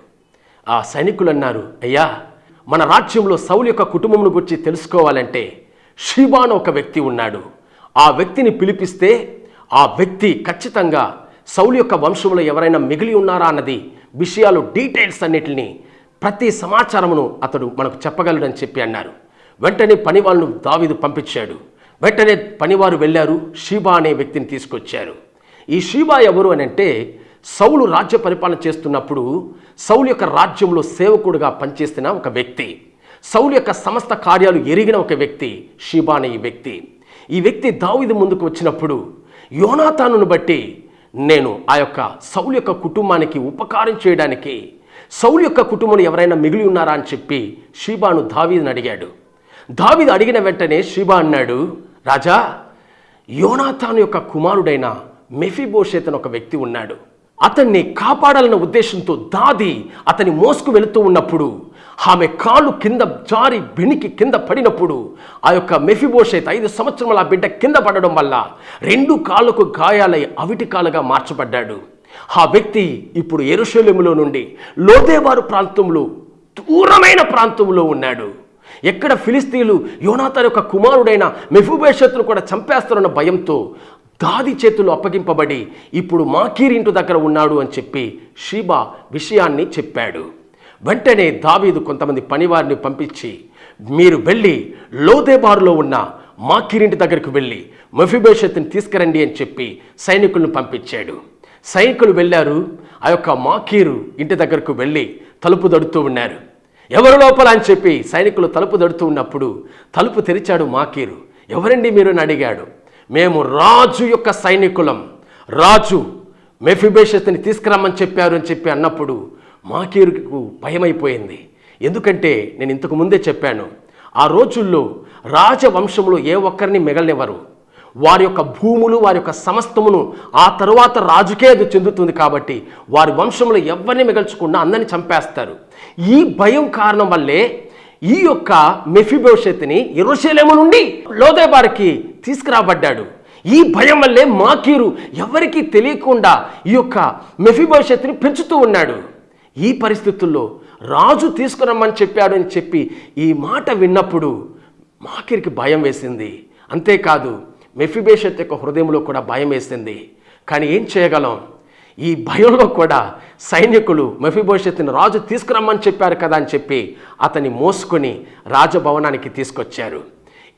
ఆ సైనికులు అన్నారు అయ్యా మన రాజ్యంలో సౌలు యొక్క కుటుంబంను గురించి తెలుసుకోవాలంటే షీబాన్ ఒక వ్యక్తి ఉన్నాడు. ఆ వ్యక్తిని పిలిపిస్తే ఆ వ్యక్తి ఖచ్చితంగా సౌలు యొక్క వంశంలో ఎవరైనా మిగిలి ఉన్నారా అన్నది విషయాలు డీటెయిల్స్ అన్నిటిని ప్రతి సమాచారమును అతడు మనకు చెప్పగలడని చెప్పి అన్నారు. వెంటనే పని వాళ్ళను దావీదు పంపించాడు. వెంటనే పనివారు వెళ్ళారు షీబా అనే వ్యక్తిని తీసుకొచ్చారు. ఈ షీబా ఎవరు అని అంటే సౌలు రాజ్య పరిపాలన చేస్తున్నప్పుడు సౌలు యొక్క రాజ్యంలో సేవకుడుగా పనిచేస్తున్న ఒక వ్యక్తి. సౌలు యొక్క సమస్త కార్యాలు ఎరిగిన ఒక వ్యక్తి షీబా అనే ఈ వ్యక్తి. ఈ వ్యక్తి దావిది ముందుకు వచ్చినప్పుడు యోనాతానును బట్టి నేను ఆ యొక్క సౌలు యొక్క కుటుంబానికి ఉపకారం చేయడానికి సౌలు యొక్క కుటుంబం ఎవరైనా మిగిలి ఉన్నారా అని చెప్పి షీబాను దావీదని అడిగాడు. దావీదు అడిగిన వెంటనే షీబా అన్నాడు రాజా యోనాథాన్ యొక్క కుమారుడైన మెఫిబోషేత్ అని ఒక వ్యక్తి ఉన్నాడు. అతన్ని కాపాడాలన్న ఉద్దేశంతో దాది అతని మోసుకు వెళుతూ ఉన్నప్పుడు ఆమె కాళ్ళు కింద జారి బెనికి కింద పడినప్పుడు ఆ యొక్క మెఫిబోషేత్ ఐదు సంవత్సరముల బిడ్డ కింద పడడం వల్ల రెండు కాళ్ళకు గాయాలై అవిటి కాలుగా మార్చబడ్డాడు. ఆ వ్యక్తి ఇప్పుడు ఎరుశల్యములో నుండి లోదేవారు ప్రాంతంలో దూరమైన ప్రాంతంలో ఉన్నాడు. ఎక్కడ ఫిలిస్తీన్లు యోనాథన్ యొక్క కుమారుడైన మెఫుబేషత్ను కూడా చంపేస్తారన్న భయంతో దాది చేతులు అప్పగింపబడి ఇప్పుడు మాకీరింటు ఇంటి దగ్గర ఉన్నాడు అని చెప్పి షీబా విషయాన్ని చెప్పాడు. వెంటనే దావీదు కొంతమంది పనివారిని పంపించి మీరు వెళ్ళి లోదేబారులో ఉన్న మాకీరింటి దగ్గరకు వెళ్ళి మెఫిబేషత్ని తీసుకురండి అని చెప్పి సైనికులను పంపించాడు. సైనికులు వెళ్ళారు ఆ యొక్క మాకీరు ఇంటి దగ్గరకు వెళ్ళి తలుపు దడుతూ ఉన్నారు. ఎవరు లోపల అని చెప్పి సైనికులు తలుపు దడుతూ ఉన్నప్పుడు తలుపు తెరిచాడు మాకీరు. ఎవరండి మీరు అని అడిగాడు. మేము రాజు యొక్క సైనికులం. రాజు మెఫిబేషత్ని తీసుకురమ్మని చెప్పారు అని చెప్పి అన్నప్పుడు మాకీరుకు భయమైపోయింది. ఎందుకంటే నేను ఇంతకు ముందే చెప్పాను ఆ రోజుల్లో రాజవంశంలో ఏ ఒక్కరిని మిగలనివ్వరు. వారి యొక్క భూములు వారి యొక్క సమస్తమును ఆ తరువాత రాజుకే అది చెందుతుంది కాబట్టి వారి వంశంలో ఎవరిని మిగల్చకుండా అందరిని చంపేస్తారు. ఈ భయం కారణం వల్లే ఈ యొక్క మెఫిబోషెత్ని ఎరుషలేము నుండి లోదేబారికి తీసుకురాబడ్డాడు. ఈ భయం వల్లే మాకీరు ఎవరికీ తెలియకుండా ఈ యొక్క మెఫిభవిష్యత్తుని పెంచుతూ ఉన్నాడు. ఈ పరిస్థితుల్లో రాజు తీసుకురమ్మని చెప్పాడు అని చెప్పి ఈ మాట విన్నప్పుడు మాకిరికి భయం వేసింది. అంతేకాదు మెఫిబేషత్ యొక్క హృదయంలో కూడా భయం వేసింది. కానీ ఏం చేయగలం? ఈ భయంలో కూడా సైనికులు మెఫిబోషత్ని రాజు తీసుకురమ్మని చెప్పారు కదా అని చెప్పి అతన్ని మోసుకొని రాజభవనానికి తీసుకొచ్చారు.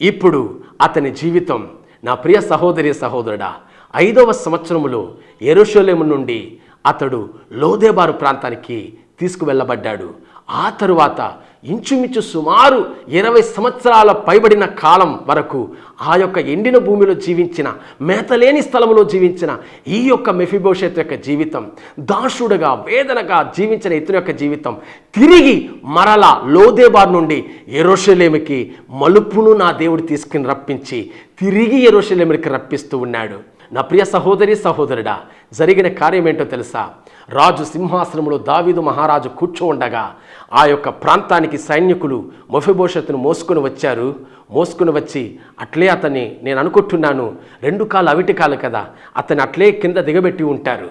ఇప్పుడు అతని జీవితం నా ప్రియ సహోదరి సహోదరుడా ఐదవ సంవత్సరములో ఎరుషోలేము నుండి అతడు లోదేబారు ప్రాంతానికి తీసుకువెళ్ళబడ్డాడు. ఆ తరువాత ఇంచుమించు సుమారు ఇరవై సంవత్సరాల పైబడిన కాలం వరకు ఆ యొక్క ఎండిన భూమిలో జీవించిన మేతలేని స్థలంలో జీవించిన ఈ యొక్క మెఫిబోషత్ యొక్క జీవితం దాసుడుగా వేదనగా జీవించిన ఇతని యొక్క జీవితం తిరిగి మరల లోదేబార్ నుండి ఎరోషలేమికి మలుపును నా దేవుడు తీసుకుని రప్పించి తిరిగి ఎరోషలేమికి రప్పిస్తూ ఉన్నాడు. నా ప్రియ సహోదరి సహోదరుడా జరిగిన కార్యం ఏంటో తెలుసా? రాజు సింహాసనంలో దావీదు మహారాజు కూర్చోండగా ఆ యొక్క ప్రాంతానికి సైనికులు మొఫిభోషత్తును మోసుకొని వచ్చారు. మోసుకొని వచ్చి అట్లే అతన్ని నేను అనుకుంటున్నాను. రెండు కాలు అవిటి కాలు కదా. అతన్ని అట్లే కింద దిగబెట్టి ఉంటారు.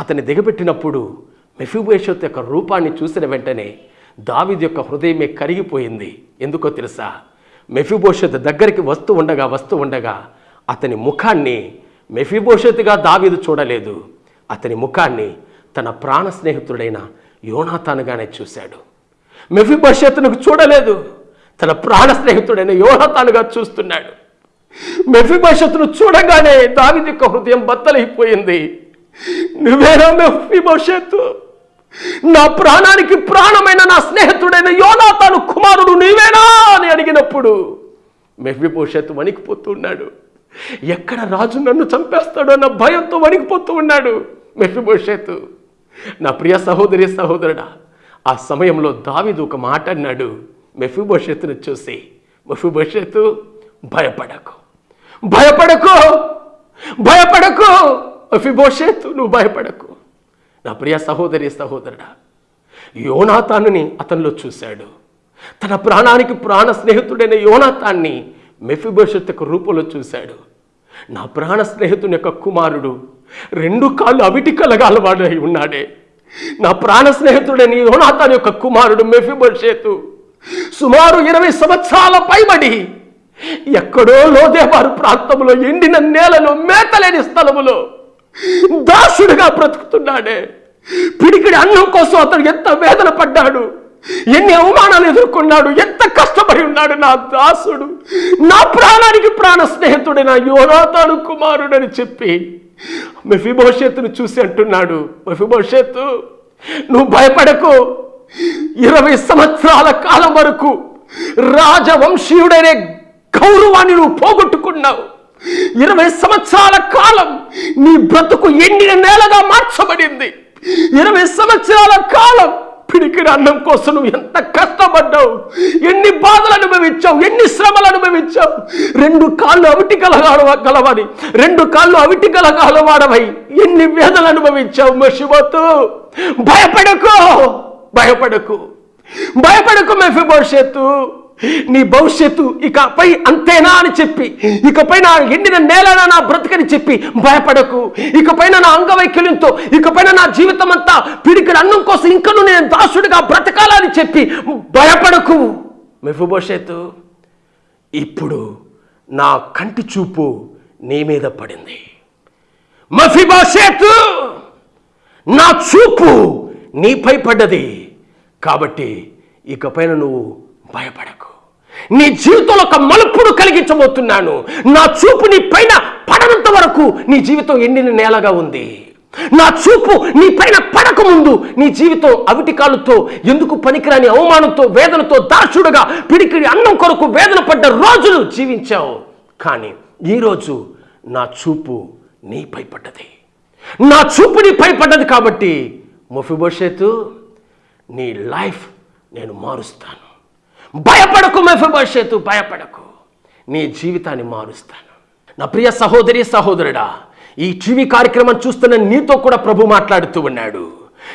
అతన్ని దిగబెట్టినప్పుడు మెఫిభోషత్ యొక్క రూపాన్ని చూసిన వెంటనే దావీదు యొక్క హృదయమే కరిగిపోయింది. ఎందుకో తెలుసా? మెఫిభోషత్ దగ్గరికి వస్తూ ఉండగా వస్తూ ఉండగా అతని ముఖాన్ని మెఫిభోషత్తుగా దావీదు చూడలేదు. అతని ముఖాన్ని తన ప్రాణ స్నేహితుడైన యోనాతానుగానే చూశాడు. మెఫిభోషత్తును చూడలేదు. తన ప్రాణ స్నేహితుడైన యోనాతానుగా చూస్తున్నాడు. మెఫిభోషత్తును చూడగానే దావిది యొక్క హృదయం బద్దలైపోయింది. నువ్వేనా మెఫిభోషత్తు నా ప్రాణానికి ప్రాణమైన నా స్నేహితుడైన యోనాతాను కుమారుడు నీవేనా అని అడిగినప్పుడు మెఫిభోషత్తు వణికిపోతున్నాడు. ఎక్కడ రాజు నన్ను చంపేస్తాడో అన్న భయంతో వణికిపోతూ ఉన్నాడు మెఫిభోషత్తు నా ప్రియ సహోదరి సహోదరుడా ఆ సమయంలో దావిదు ఒక మాట అన్నాడు. మెఫిభోషత్తును చూసి మెఫిభోషత్తు భయపడకు భయపడకు భయపడకు మెఫిభోషత్తు నువ్వు భయపడకు. నా ప్రియ సహోదరి సహోదరుడా యోనాతానుని అతనిలో చూశాడు. తన ప్రాణానికి ప్రాణ స్నేహితుడైన యోనాతాన్ని మెఫిభవిష్యత్ యొక్క రూపంలో చూశాడు. నా ప్రాణ స్నేహితుని యొక్క కుమారుడు రెండు కాళ్ళు అవిటికలగా కలగాలవాడు అయి ఉన్నాడే. నా ప్రాణ స్నేహితుడైన యోనాతాన్ యొక్క కుమారుడు మెఫిభవిష్యత్తు సుమారు ఇరవై సంవత్సరాల పైబడి ఎక్కడో లోదేవారు ప్రాంతంలో ఎండిన నేలలో మేతలేని స్థలములో దాసుడిగా బ్రతుకుతున్నాడే. పిడికిడి అన్నం కోసం అతడు ఎంత వేదన పడ్డాడు. ఎన్ని అవమానాలు ఎదుర్కొన్నాడు ఎంత కష్టపడి ఉన్నాడు నా దాసుడు. నా ప్రాణానికి ప్రాణ స్నేహితుడైన యోనాతాను కుమారుడని చెప్పి మెఫిభవిష్యత్తును చూసి అంటున్నాడు మెఫిభవిష్యత్తు నువ్వు భయపడకు. ఇరవై సంవత్సరాల కాలం వరకు రాజవంశీయుడైన గౌరవాన్ని నువ్వు పోగొట్టుకున్నావు. ఇరవై సంవత్సరాల కాలం నీ బ్రతుకు ఎండిన నేలగా మార్చబడింది. ఇరవై సంవత్సరాల కాలం పిడికిడి అన్నం కోసం నువ్వు ఎంత కష్టపడ్డావు? ఎన్ని బాధలు అనుభవించావు? ఎన్ని శ్రమలు అనుభవించావు? రెండు కాళ్ళు అవిటి కలగాడవ గలవని రెండు కాళ్ళు అవిటి కలగాలవాడవై ఎన్ని వేదలు అనుభవించావు మషిబోతు భయపడకు భయపడకు భయపడకు మెఫిబోషేతు నీ భవిష్యత్తు ఇకపై అంతేనా అని చెప్పి ఇకపై నా ఎండిన నేలనా నా బ్రతకని చెప్పి భయపడకు. ఇకపైన నా అంగవైకల్యంతో ఇకపైన నా జీవితం అంతా పిడికిన అన్నం కోసం ఇంకను నేను దాసుడిగా బ్రతకాలని చెప్పి భయపడకు. మెఫుభవిష్యత్తు ఇప్పుడు నా కంటి చూపు నీ మీద పడింది. మఫిబాషేతు నా చూపు నీపై పడ్డది. కాబట్టి ఇకపైన నువ్వు భయపడకు. నీ జీవితంలో ఒక మలుపుడు కలిగించబోతున్నాను. నా చూపు నీ పైన పడనంత వరకు నీ జీవితం ఎండిన నేలగా ఉంది. నా చూపు నీ పైన పడక ముందు నీ జీవితం అవిటి కాళ్ళతో ఎందుకు పనికిరాని అవమానంతో వేదనతో దాసుడుగా పిడికిడి అన్నం కొరకు వేదన పడ్డ రోజులు జీవించావు. కానీ ఈరోజు నా చూపు నీపై పడ్డది. నా చూపు నీపై పడ్డది కాబట్టి మొఫిబోషేతు నీ లైఫ్ నేను మారుస్తాను. భయపడకు మెఫిబోషేతు భయపడకు. నీ జీవితాన్ని మారుస్తాను. నా ప్రియ సహోదరి సహోదరుడా ఈ టీవీ కార్యక్రమం చూస్తున్న నీతో కూడా ప్రభు మాట్లాడుతూ ఉన్నాడు.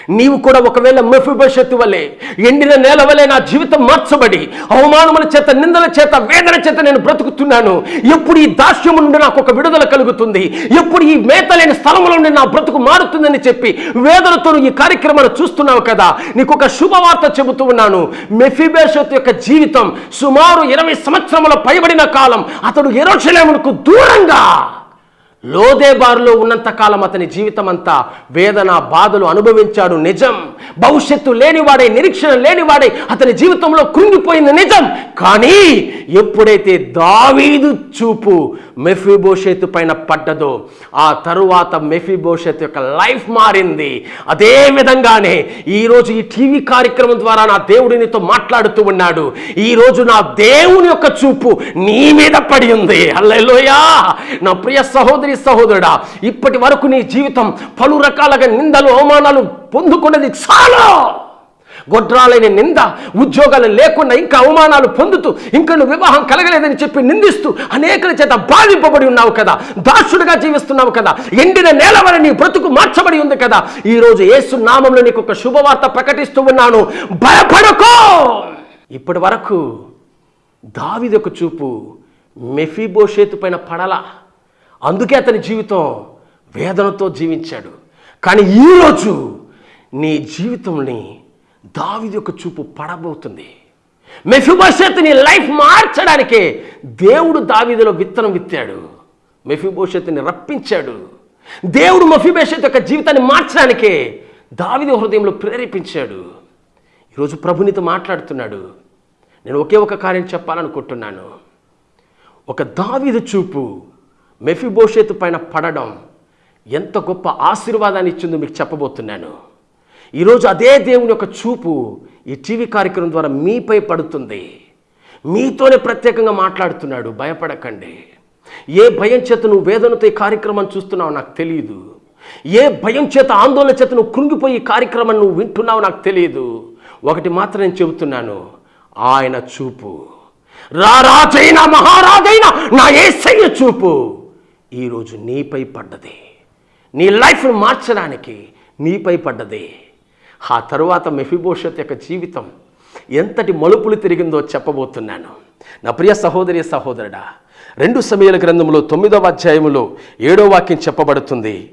నీవు కూడా ఒకవేళ మెఫిభవిష్యత్తు వలె ఎండిన నేల వలె నా జీవితం మార్చబడి అవమానముల చేత నిందల చేత వేదన చేత నేను బ్రతుకుతున్నాను ఎప్పుడు ఈ దాస్యం నుండి నాకు ఒక విడుదల కలుగుతుంది ఎప్పుడు ఈ మేతలేని స్థలముల నుండి నా బ్రతుకు మారుతుందని చెప్పి వేదనతో ఈ కార్యక్రమాన్ని చూస్తున్నావు కదా నీకు ఒక శుభవార్త చెబుతూ ఉన్నాను. మెఫిబేషత్ యొక్క జీవితం సుమారు ఇరవై సంవత్సరముల పైబడిన కాలం అతడు ఎరోషలేమునకు దూరంగా లోదేబారులో ఉన్నంత కాలం అతని జీవితం అంతా వేదన బాధలు అనుభవించాడు నిజం. భవిష్యత్తు లేనివాడే నిరీక్షణ లేనివాడే అతని జీవితంలో కృంగిపోయింది నిజం. కానీ ఎప్పుడైతే దావీదు చూపు మెఫీబోషేతు పైన పడ్డదో ఆ తరువాత మెఫీబోషేతు యొక్క లైఫ్ మారింది. అదే విధంగానే ఈరోజు ఈ టీవీ కార్యక్రమం ద్వారా నా దేవుడు నీతో మాట్లాడుతూ ఉన్నాడు. ఈరోజు నా దేవుని యొక్క చూపు నీ మీద పడి ఉంది. అల్లెలోయా నా ప్రియ సహోదరి సహోదరుడా ఇప్పటి వరకు నీ జీవితం పలు రకాలుగా నిందలు అవమానాలు పొందుకున్నది చాలా! గొడ్రాలైన నింద ఉద్యోగాలు లేకుండా ఇంకా అవమానాలు పొందుతూ ఇంకా నువ్వు వివాహం కలగలేదని చెప్పి నిందిస్తూ అనేకల చేత బాధింపబడి ఉన్నావు కదా దాసుడుగా జీవిస్తున్నావు కదా ఎండిన నేల వల్ల నీ బ్రతుకు మార్చబడి ఉంది కదా. ఈరోజు ఏసు నామంలో నీకు ఒక శుభవార్త ప్రకటిస్తూ ఉన్నాను. భయపడకో! ఇప్పటి వరకు దావిదొక చూపు మెఫీబోషేతు పైన పడల. అందుకే అతని జీవితం వేదనతో జీవించాడు. కానీ ఈరోజు నీ జీవితంని దావిది యొక్క చూపు పడబోతుంది. మెఫిబోషెత్ లైఫ్ మార్చడానికే దేవుడు దావిదిలో విత్తనం విత్తాడు. మెఫిబోషెత్ని రప్పించాడు. దేవుడు మఫిబోషెత్ యొక్క జీవితాన్ని మార్చడానికే దావిది హృదయంలో ప్రేరేపించాడు. ఈరోజు ప్రభునితో మాట్లాడుతున్నాడు. నేను ఒకే ఒక కార్యం చెప్పాలనుకుంటున్నాను. ఒక దావీదు చూపు మెఫిబోషేతు పైన పడడం ఎంత గొప్ప ఆశీర్వాదాన్ని ఇచ్చిందో మీకు చెప్పబోతున్నాను. ఈరోజు అదే దేవుని యొక్క చూపు ఈ టీవీ కార్యక్రమం ద్వారా మీపై పడుతుంది. మీతోనే ప్రత్యేకంగా మాట్లాడుతున్నాడు. భయపడకండి. ఏ భయం చేత నువ్వు వేదనతో ఈ కార్యక్రమం చూస్తున్నావు నాకు తెలియదు ఏ భయం చేత ఆందోళన చేత నువ్వు కృంగిపోయి ఈ కార్యక్రమం నువ్వు వింటున్నావు నాకు తెలియదు ఒకటి మాత్రం నేను చెబుతున్నాను. ఆయన చూపు. రారాజైన మహారాజైన నా ఏసయ్య చూపు. ఈరోజు నీపై పడ్డది. నీ లైఫ్ను మార్చడానికి నీపై పడ్డది. ఆ తరువాత మెఫిబోషత్ యొక్క జీవితం ఎంతటి మలుపులు తిరిగిందో చెప్పబోతున్నాను. నా ప్రియ సహోదరి సహోదరుడా రెండు సమయాల గ్రంథంలో తొమ్మిదవ అధ్యాయములో ఏడో వాక్యం చెప్పబడుతుంది.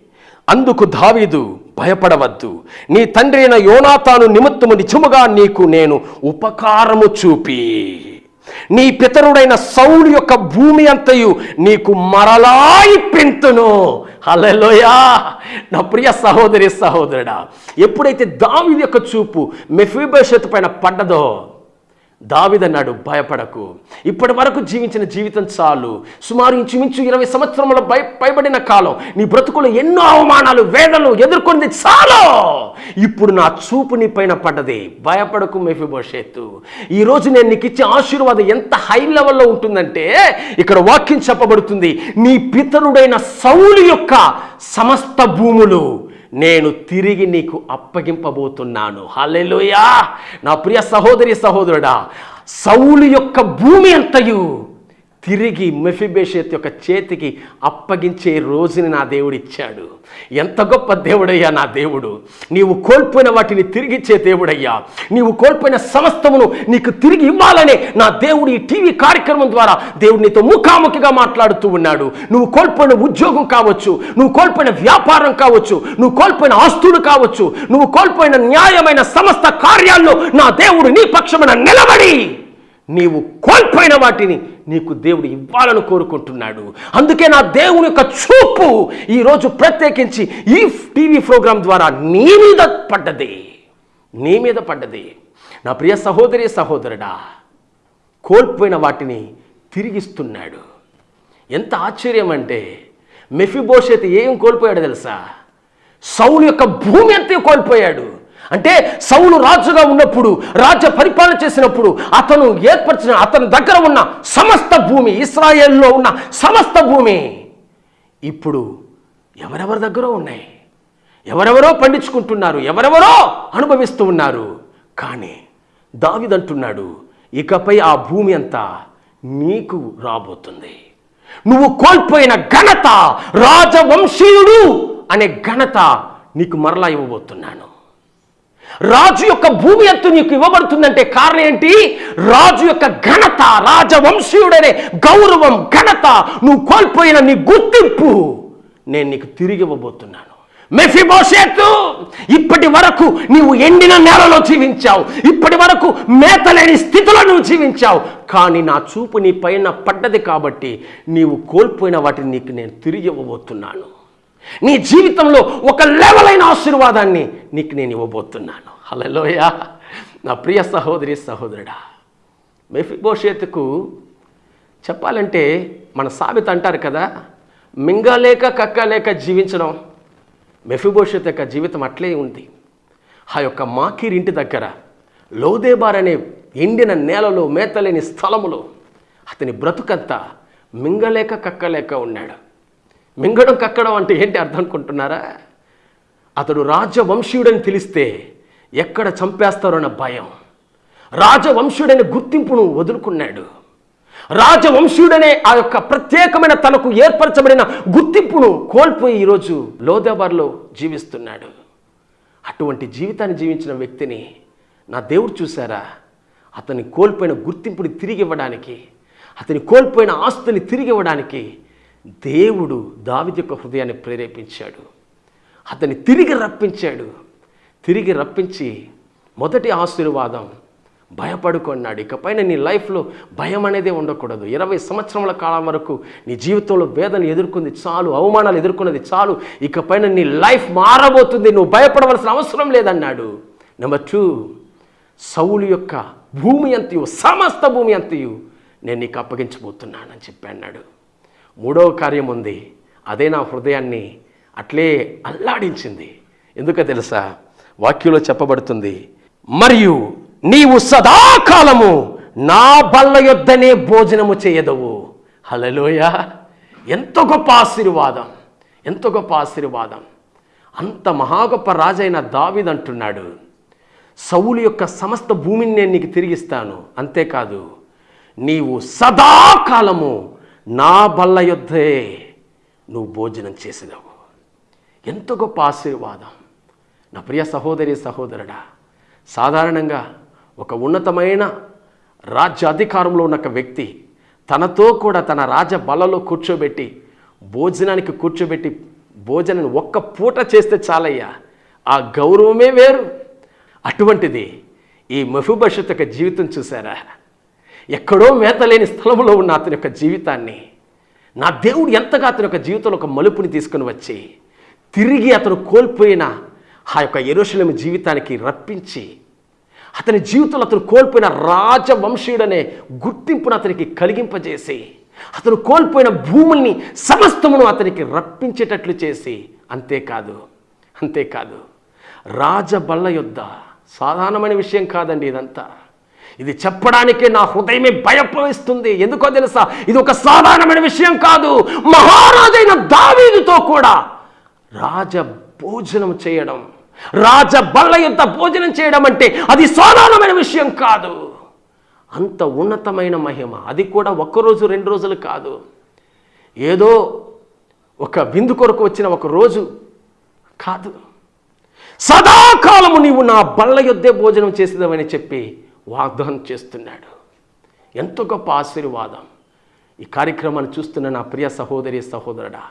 అందుకు దావీదు భయపడవద్దు. నీ తండ్రి అయిన యోనాతాను నిమిత్తము నిజముగా నీకు నేను ఉపకారము చూపి. నీ పితరుడైన సౌలు యొక్క భూమి అంతయు నీకు మరలా ఇప్పింతును. హల్లెలూయా. నా ప్రియ సహోదరి సహోదరుడా ఎప్పుడైతే దావీదు యొక్క చూపు మెఫీబోషత్ పైన పడ్డదో దావిదన్నాడు భయపడకు. ఇప్పటి వరకు జీవించిన జీవితం చాలు. సుమారు ఇంచుమించు ఇరవై సంవత్సరముల భయ పైబడిన కాలం. నీ బ్రతుకులు ఎన్నో అవమానాలు వేదనలు ఎదుర్కొంది చాలు. ఇప్పుడు నా చూపు నీ పైన పడ్డది. భయపడకు మెఫిబోషేత్తు ఈరోజు నేను నీకు ఇచ్చే ఆశీర్వాదం ఎంత హై లెవెల్లో ఉంటుందంటే ఇక్కడ వాక్యం చెప్పబడుతుంది నీ పితరుడైన సౌలు యొక్క సమస్త భూములు నేను తిరిగి నీకు అప్పగింపబోతున్నాను. హలెలుయా నా ప్రియ సహోదరి సహోదరుడా సౌలు యొక్క భూమి అంతయు. తిరిగి మెఫిబేషత్ యొక్క చేతికి అప్పగించే రోజుని నా దేవుడిచ్చాడు. ఎంత గొప్ప దేవుడయ్యా నా దేవుడు. నీవు కోల్పోయిన వాటిని తిరిగిచ్చే దేవుడయ్యా. నీవు కోల్పోయిన సమస్తమును నీకు తిరిగి ఇవ్వాలనే నా దేవుడు ఈ టీవీ కార్యక్రమం ద్వారా దేవుడు నీతో ముఖాముఖిగా మాట్లాడుతూ ఉన్నాడు. నువ్వు కోల్పోయిన ఉద్యోగం కావచ్చు నువ్వు కోల్పోయిన వ్యాపారం కావచ్చు నువ్వు కోల్పోయిన ఆస్తులు కావచ్చు నువ్వు కోల్పోయిన న్యాయమైన సమస్త కార్యాల్లో నా దేవుడు నీ పక్షమున నిలబడి. నీవు కోల్పోయిన వాటిని నీకు దేవుడు ఇవ్వాలని కోరుకుంటున్నాడు. అందుకే నా దేవుని యొక్క చూపు ఈరోజు ప్రత్యేకించి ఈ టీవీ ప్రోగ్రాం ద్వారా నీ మీద పడ్డది. నీ మీద పడ్డది. నా ప్రియ సహోదరి సహోదరుడా కోల్పోయిన వాటిని తిరిగిస్తున్నాడు. ఎంత ఆశ్చర్యం అంటే మెఫిబోషత్ ఏం కోల్పోయాడు తెలుసా? సౌలు యొక్క భూమి అంతే కోల్పోయాడు. అంటే సౌలు రాజుగా ఉన్నప్పుడు రాజ్య పరిపాలన చేసినప్పుడు అతను ఏర్పరిచిన అతని దగ్గర ఉన్న సమస్త భూమి ఇస్రాయేల్లో ఉన్న సమస్త భూమి ఇప్పుడు ఎవరెవరి దగ్గర ఉన్నాయి. ఎవరెవరో పండించుకుంటున్నారు ఎవరెవరో అనుభవిస్తూ ఉన్నారు. కానీ దావిదంటున్నాడు ఇకపై ఆ భూమి అంతా నీకు రాబోతుంది. నువ్వు కోల్పోయిన ఘనత రాజవంశీయుడు అనే ఘనత నీకు మరలా ఇవ్వబోతున్నాను. రాజు యొక్క భూమి ఎత్తు నీకు ఇవ్వబడుతుందంటే కారణం ఏంటి? రాజు యొక్క ఘనత రాజవంశీయుడనే గౌరవం ఘనత నువ్వు కోల్పోయిన నీ గుర్తింపు నేను నీకు తిరిగి ఇవ్వబోతున్నాను. మెఫిబోషేతు ఇప్పటి వరకు నీవు ఎండిన నేలలో జీవించావు. ఇప్పటి వరకు మేతలేని స్థితిలో నువ్వు జీవించావు. కానీ నా చూపు నీ పైన పడ్డది కాబట్టి నీవు కోల్పోయిన వాటిని నీకు నేను తిరిగి ఇవ్వబోతున్నాను. నీ జీవితంలో ఒక లెవెల్ అయిన ఆశీర్వాదాన్ని నీకు నేను ఇవ్వబోతున్నాను. హలోయ నా ప్రియ సహోదరి సహోదరుడా మెఫిబోషేతుకు చెప్పాలంటే మన సాబిత అంటారు కదా మింగలేక కక్కలేక జీవించడం. మెఫిబోషత్ యొక్క జీవితం అట్లే ఉంది. ఆ యొక్క మాకీర్ ఇంటి దగ్గర లోదేబార్ అనే ఎండిన నేలలో మేతలేని స్థలములో అతని బ్రతుకంతా మింగలేక కక్కలేక ఉన్నాడు. మింగడం కక్కడం అంటే ఏంటి అర్థం అనుకుంటున్నారా? అతడు రాజవంశీయుడని తెలిస్తే ఎక్కడ చంపేస్తారోన్న భయం. రాజవంశీయుడనే గుర్తింపును వదులుకున్నాడు. రాజవంశీయుడనే ఆ యొక్క ప్రత్యేకమైన తనకు ఏర్పరచబడిన గుర్తింపును కోల్పోయి ఈరోజు లోదేబార్లో జీవిస్తున్నాడు. అటువంటి జీవితాన్ని జీవించిన వ్యక్తిని నా దేవుడు చూశారా? అతని కోల్పోయిన గుర్తింపుని తిరిగి ఇవ్వడానికి అతని కోల్పోయిన ఆస్తుని తిరిగి ఇవ్వడానికి దేవుడు దావిది యొక్క హృదయాన్ని ప్రేరేపించాడు. అతన్ని తిరిగి రప్పించాడు. తిరిగి రప్పించి మొదటి ఆశీర్వాదం భయపడుకున్నాడు. ఇకపైన నీ లైఫ్లో భయం అనేదే ఉండకూడదు. ఇరవై సంవత్సరముల కాలం వరకు నీ జీవితంలో వేదన ఎదుర్కొంది చాలు అవమానాలు ఎదుర్కొన్నది చాలు. ఇకపైన నీ లైఫ్ మారబోతుంది నువ్వు భయపడవలసిన అవసరం లేదన్నాడు. నెంబర్ టూ సౌలు యొక్క భూమి అంతయు సమస్త భూమి అంతయు నేను నీకు అప్పగించబోతున్నానని చెప్పి అన్నాడు. మూడవ కార్యం ఉంది. అదే నా హృదయాన్ని అట్లే అల్లాడించింది. ఎందుకో తెలుసా? వాక్యంలో చెప్పబడుతుంది మరియు నీవు సదాకాలము నా బల్ల యొద్దనే భోజనము చేయదవు. హలలోయ ఎంత గొప్ప ఆశీర్వాదం ఎంత గొప్ప ఆశీర్వాదం. అంత మహా గొప్ప రాజైన దావిద్ అంటున్నాడు సౌలు యొక్క సమస్త భూమిని నేను నీకు తిరిగిస్తాను. అంతేకాదు నీవు సదాకాలము నా బల్ల యుద్ధే నువ్వు భోజనం చేసినావు. ఎంత గొప్ప ఆశీర్వాదం. నా ప్రియ సహోదరి సహోదరుడా సాధారణంగా ఒక ఉన్నతమైన రాజ్య అధికారంలో ఉన్న ఒక వ్యక్తి తనతో కూడా తన రాజ బలలో కూర్చోబెట్టి భోజనానికి కూర్చోబెట్టి భోజనాన్ని ఒక్క పూట చేస్తే చాలయ్యా. ఆ గౌరవమే వేరు. అటువంటిది ఈ మఫుభషత్ యొక్క జీవితం చూసారా? ఎక్కడో మేతలేని స్థలంలో ఉన్న అతని యొక్క జీవితాన్ని నా దేవుడు ఎంతగా అతని యొక్క జీవితంలో ఒక మలుపుని తీసుకుని వచ్చి తిరిగి అతను కోల్పోయిన ఆ యొక్క ఎరుషలేము జీవితానికి రప్పించి అతని జీవితంలో అతను కోల్పోయిన రాజవంశీయుడనే గుర్తింపును అతనికి కలిగింపజేసి అతను కోల్పోయిన భూముల్ని సమస్తమును అతనికి రప్పించేటట్లు చేసి అంతేకాదు అంతేకాదు రాజబల్ల యొద్ద సాధారణమైన విషయం కాదండి ఇదంతా. ఇది చెప్పడానికి నా హృదయమే భయపడిస్తుంది ఎందుకో తెలుసా? ఇది ఒక సాధారణమైన విషయం కాదు. మహారాజైన దావీదుతో కూడా రాజ భోజనం చేయడం రాజ బల్ల యొక్క భోజనం చేయడం అంటే అది సాధారణమైన విషయం కాదు. అంత ఉన్నతమైన మహిమ. అది కూడా ఒక్కరోజు రెండు రోజులు కాదు. ఏదో ఒక విందు కొరకు వచ్చిన ఒక రోజు కాదు. సదాకాలము నీవు నా బల్ల యొద్దే భోజనం చేసేదవని చెప్పి వాగ్దానం చేస్తున్నాడు. ఎంతో గొప్ప ఆశీర్వాదం. ఈ కార్యక్రమాన్ని చూస్తున్న నా ప్రియ సహోదరి సహోదరుడా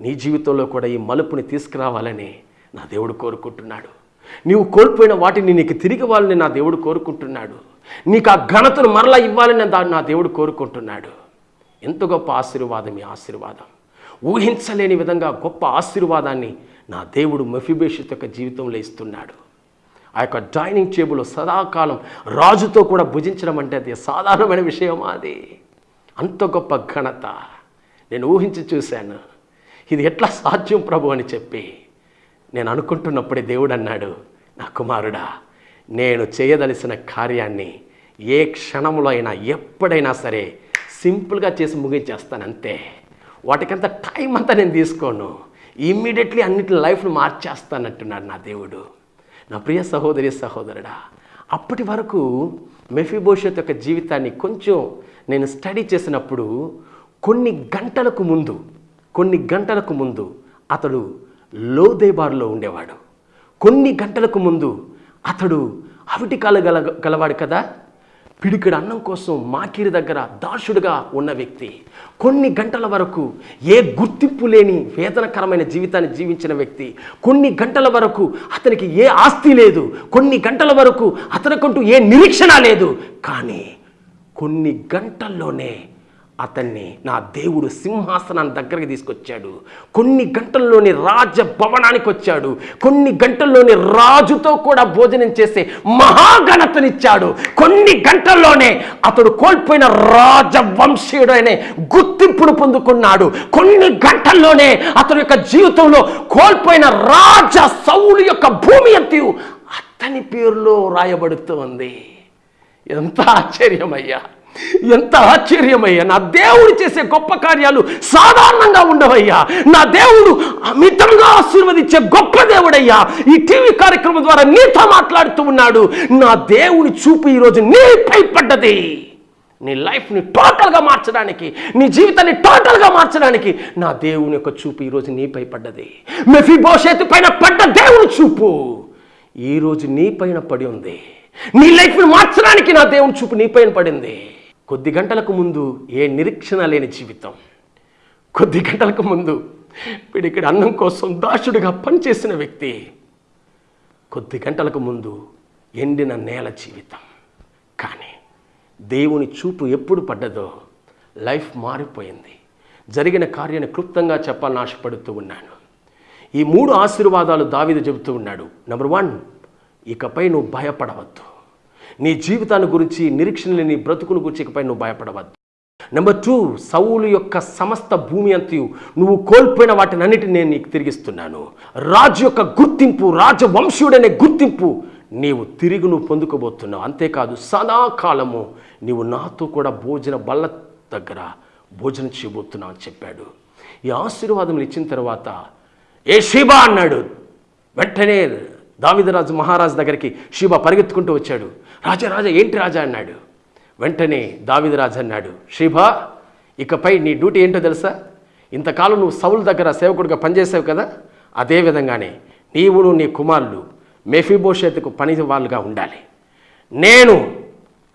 నీ జీవితంలో కూడా ఈ మలుపుని తీసుకురావాలని నా దేవుడు కోరుకుంటున్నాడు. నీవు కోల్పోయిన వాటిని నీకు తిరిగి ఇవ్వాలని నా దేవుడు కోరుకుంటున్నాడు. నీకు ఆ ఘనతను మరలా ఇవ్వాలని దాన్ని నా దేవుడు కోరుకుంటున్నాడు. ఎంత గొప్ప ఆశీర్వాదం ఈ ఆశీర్వాదం. ఊహించలేని విధంగా గొప్ప ఆశీర్వాదాన్ని నా దేవుడు మెఫిబేషత్ యొక్క జీవితంలో ఇస్తున్నాడు. ఆ యొక్క డైనింగ్ టేబుల్ సదాకాలం రాజుతో కూడా భుజించడం అంటే అది సాధారణమైన విషయమా అది. అంత గొప్ప ఘనత. నేను ఊహించి చూశాను. ఇది ఎట్లా సాధ్యం ప్రభు అని చెప్పి నేను అనుకుంటున్నప్పుడే దేవుడు అన్నాడు నా కుమారుడా నేను చేయదలిసిన కార్యాన్ని ఏ క్షణంలో అయినా ఎప్పుడైనా సరే సింపుల్గా చేసి ముగించేస్తాను అంతే. వాటికంత టైం అంతా నేను తీసుకోను. ఇమ్మీడియట్లీ అన్నిటి లైఫ్ను మార్చేస్తానంటున్నాడు నా దేవుడు. నా ప్రియ సహోదరి సహోదరుడా అప్పటి వరకు మెఫిబోషత్ యొక్క జీవితాన్ని కొంచెం నేను స్టడీ చేసినప్పుడు కొన్ని గంటలకు ముందు కొన్ని గంటలకు ముందు అతడు లోదేబార్లో ఉండేవాడు. కొన్ని గంటలకు ముందు అతడు అవిటికాలు గల గలవాడు కదా? పిడికిడి అన్నం కోసం మాకిరి దగ్గర దాసుడుగా ఉన్న వ్యక్తి. కొన్ని గంటల వరకు ఏ గుర్తింపు లేని వేదనకరమైన జీవితాన్ని జీవించిన వ్యక్తి. కొన్ని గంటల వరకు అతనికి ఏ ఆస్తి లేదు. కొన్ని గంటల వరకు అతనికంటూ ఏ నిరీక్షణ లేదు. కానీ కొన్ని గంటల్లోనే అతన్ని నా దేవుడు సింహాసనాన్ని దగ్గరికి తీసుకొచ్చాడు. కొన్ని గంటల్లోనే రాజ భవనానికి వచ్చాడు. కొన్ని గంటల్లోనే రాజుతో కూడా భోజనం చేసే మహాఘనతనిచ్చాడు కొన్ని గంటల్లోనే అతడు కోల్పోయిన రాజవంశీయుడు అనే గుర్తింపును పొందుకున్నాడు. కొన్ని గంటల్లోనే అతని యొక్క జీవితంలో కోల్పోయిన రాజ సౌలు యొక్క భూమి ఎత్తి అతని పేరులో రాయబడుతోంది ఎంత ఆశ్చర్యమయ్యా! ఎంత ఆశ్చర్యమయ్యా. నా దేవుడు చేసే గొప్ప కార్యాలు సాధారణంగా ఉండవయ్యా. నా దేవుడు అమితంగా ఆశీర్వదించే గొప్ప దేవుడయ్యా. ఈ టీవీ కార్యక్రమం ద్వారా నీతో మాట్లాడుతూ ఉన్నాడు. నా దేవుని చూపు ఈరోజు నీపై పడ్డది నీ లైఫ్ని టోటల్గా మార్చడానికి నీ జీవితాన్ని టోటల్గా మార్చడానికి నా దేవుని యొక్క చూపు ఈరోజు నీపై పడ్డది మెఫీ భవిష్యత్తు పైన పడ్డ దేవుని చూపు ఈరోజు నీ పైన పడి ఉంది. నీ లైఫ్ని మార్చడానికి నా దేవుని చూపు నీ పైన పడింది. కొద్ది గంటలకు ముందు ఏ నిరీక్షణ లేని జీవితం. కొద్ది గంటలకు ముందు వీడిక్కడ అన్నం కోసం దాసుడిగా పనిచేసిన వ్యక్తి. కొద్ది గంటలకు ముందు ఎండిన నేల జీవితం. కానీ దేవుని చూపు ఎప్పుడు పడ్డదో లైఫ్ మారిపోయింది. జరిగిన కార్యాన్ని క్లుప్తంగా చెప్పాలని ఆశపడుతూ ఉన్నాను. ఈ మూడు ఆశీర్వాదాలు దావిద చెబుతూ ఉన్నాడు. నెంబర్ వన్ ఇకపై నువ్వు భయపడవద్దు. నీ జీవితాన్ని గురించి నిరీక్షణ లేని బ్రతుకును గురించి ఇకపై నువ్వు భయపడవద్దు. నెంబర్ టూ సౌలు యొక్క సమస్త భూమి అంతయు నువ్వు కోల్పోయిన వాటిని అన్నిటిని నేను నీకు తిరిగిస్తున్నాను. రాజు యొక్క గుర్తింపు రాజవంశీయుడనే గుర్తింపు నీవు తిరిగి నువ్వు పొందుకోబోతున్నావు. అంతేకాదు సదాకాలము నీవు నాతో కూడా భోజన బల్ల దగ్గర భోజనం చేయబోతున్నావు అని చెప్పాడు. ఈ ఆశీర్వాదం ఇచ్చిన తర్వాత ఏ శిబా అన్నాడు. వెంటనే దావిదరాజు మహారాజు దగ్గరికి షీబా పరిగెత్తుకుంటూ వచ్చాడు. రాజా రాజా ఏంటి రాజా? అన్నాడు. వెంటనే దావిదరాజు అన్నాడు షీబా ఇకపై నీ డ్యూటీ ఏంటో తెలుసా? ఇంతకాలం నువ్వు సౌలు దగ్గర సేవకుడిగా పనిచేసావు కదా? అదేవిధంగానే నీవును నీ కుమారులు మెఫీబోషేత్కు పని వాళ్ళుగా ఉండాలి. నేను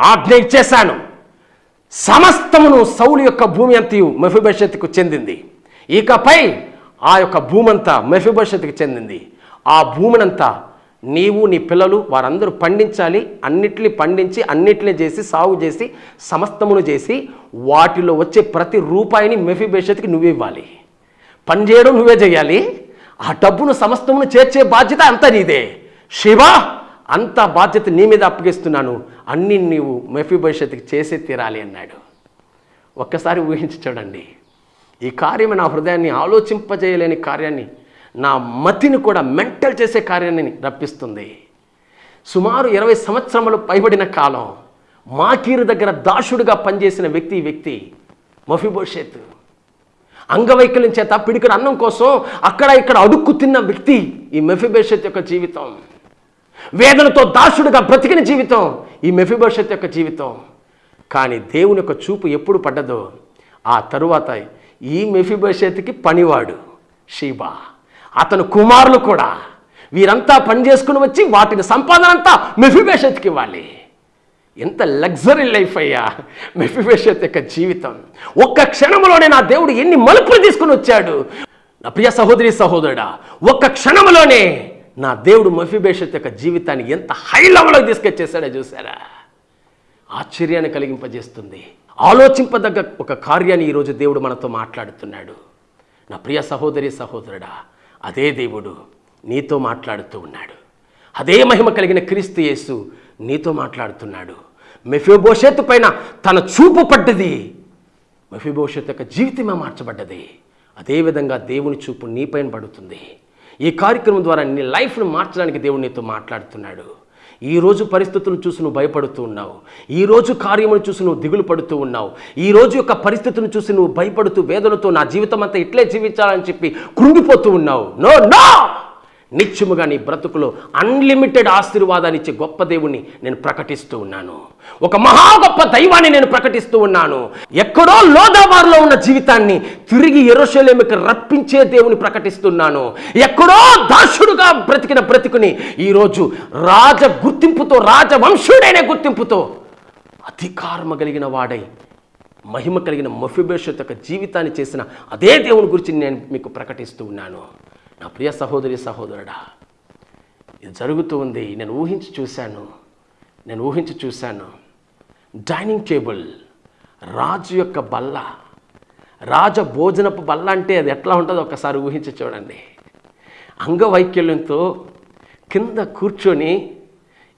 ఆజ్ఞ ఇచ్చేశాను. సమస్తమును సౌలు యొక్క భూమి అంతయు మెఫిబోషెత్కు చెందింది. ఇకపై ఆ యొక్క భూమంతా మెఫిబోషెత్కి చెందింది. ఆ భూమినంతా నీవు నీ పిల్లలు వారందరూ పండించాలి. అన్నిటిని పండించి అన్నిటిని చేసి సాగు చేసి సమస్తమును చేసి వాటిలో వచ్చే ప్రతి రూపాయిని మెఫిబోషెత్కి నువ్వే ఇవ్వాలి. పని చేయడం నువ్వే చేయాలి. ఆ డబ్బును సమస్తమును చేర్చే బాధ్యత అంతా నీదే. శివ అంత బాధ్యత నీ మీద అప్పగిస్తున్నాను. అన్ని నీవు మెఫీ భవిష్యత్తుకి చేసే తీరాలి అన్నాడు. ఒక్కసారి ఊహించి చూడండి. ఈ కార్యం నా హృదయాన్ని ఆలోచింపజేయలేని కార్యాన్ని నా మతిని కూడా మెంటల్ చేసే కార్యాన్ని రప్పిస్తుంది. సుమారు ఇరవై సంవత్సరములు పైబడిన కాలం మాకీరు దగ్గర దాసుడుగా పనిచేసిన వ్యక్తి ఈ వ్యక్తి మఫిబోషేత్. అంగవైకల్యం చేత పిడికడు అన్నం కోసం అక్కడ ఇక్కడ అడుక్కు తిన్న వ్యక్తి ఈ మెఫిబోషెత్ యొక్క జీవితం. వేదనతో దాసుడుగా బ్రతికిన జీవితం ఈ మెఫిబోషెత్ యొక్క జీవితం. కానీ దేవుని యొక్క చూపు ఎప్పుడు పడ్డదో ఆ తరువాత ఈ మెఫిబోషెత్కి పనివాడు షీబా. అతను కుమారులు కూడా. వీరంతా పని చేసుకుని వచ్చి వాటిని సంపాదన అంతా మెఫిబేషత్కి ఇవ్వాలి. ఎంత లగ్జరీ లైఫ్ అయ్యా మెఫిబేషత్ యొక్క జీవితం. ఒక్క క్షణంలోనే నా దేవుడు ఎన్ని మలుపులు తీసుకుని వచ్చాడు. నా ప్రియ సహోదరి సహోదరుడా ఒక్క క్షణంలోనే నా దేవుడు మఫిబేషత్ యొక్క జీవితాన్ని ఎంత హై లెవెల్లోకి తీసుకొచ్చేసాడో చూసారా ఆశ్చర్యాన్ని కలిగింపజేస్తుంది. ఆలోచింపదగ్గ ఒక కార్యాన్ని ఈరోజు దేవుడు మనతో మాట్లాడుతున్నాడు. నా ప్రియ సహోదరి సహోదరుడా అదే దేవుడు నీతో మాట్లాడుతూ ఉన్నాడు. అదే మహిమ కలిగిన క్రీస్తు యేసు నీతో మాట్లాడుతున్నాడు. మెఫిబోషెత్ పైన తన చూపు పడ్డది. మెఫిబోషెత్ యొక్క జీవితమే మార్చబడ్డది. అదేవిధంగా దేవుని చూపు నీపైన పడుతుంది. ఈ కార్యక్రమం ద్వారా నీ లైఫ్ను మార్చడానికి దేవుడు నీతో మాట్లాడుతున్నాడు. ఈ రోజు పరిస్థితులను చూసి నువ్వు భయపడుతూ ఉన్నావు. ఈ రోజు కార్యమును చూసి నువ్వు దిగులు పడుతూ ఉన్నావు. ఈ రోజు యొక్క పరిస్థితులను చూసి నువ్వు భయపడుతూ వేదనతో నా జీవితం అంతా ఇట్లే జీవించాలని చెప్పి కృంగిపోతూ ఉన్నావు. No no! నిత్యముగా నీ బ్రతుకులో అన్లిమిటెడ్ ఆశీర్వాదాన్ని ఇచ్చే గొప్ప దేవుణ్ణి నేను ప్రకటిస్తూ ఉన్నాను. ఒక మహా గొప్ప దైవాన్ని నేను ప్రకటిస్తూ ఉన్నాను. ఎక్కడో లోదాబార్లో ఉన్న జీవితాన్ని తిరిగి ఎరోషలేమికి రప్పించే దేవుని ప్రకటిస్తున్నాను. ఎక్కడో దాసుడుగా బ్రతికిన బ్రతుకుని ఈరోజు రాజ గుర్తింపుతో రాజవంశుడైన గుర్తింపుతో అధికారము కలిగిన వాడై మహిమ కలిగిన మఫిబేషత్ యొక్క జీవితాన్ని చేసిన అదే దేవుని గురించి నేను మీకు ప్రకటిస్తూ ఉన్నాను. నా ప్రియ సహోదరి సహోదరుడా ఇది జరుగుతూ ఉంది. నేను ఊహించి చూశాను. నేను ఊహించి చూశాను. డైనింగ్ టేబుల్ రాజు యొక్క బల్ల రాజ భోజనపు బల్ల అంటే అది ఎట్లా ఉంటుందో ఒకసారి ఊహించి చూడండి. అంగవైకల్యంతో కింద కూర్చొని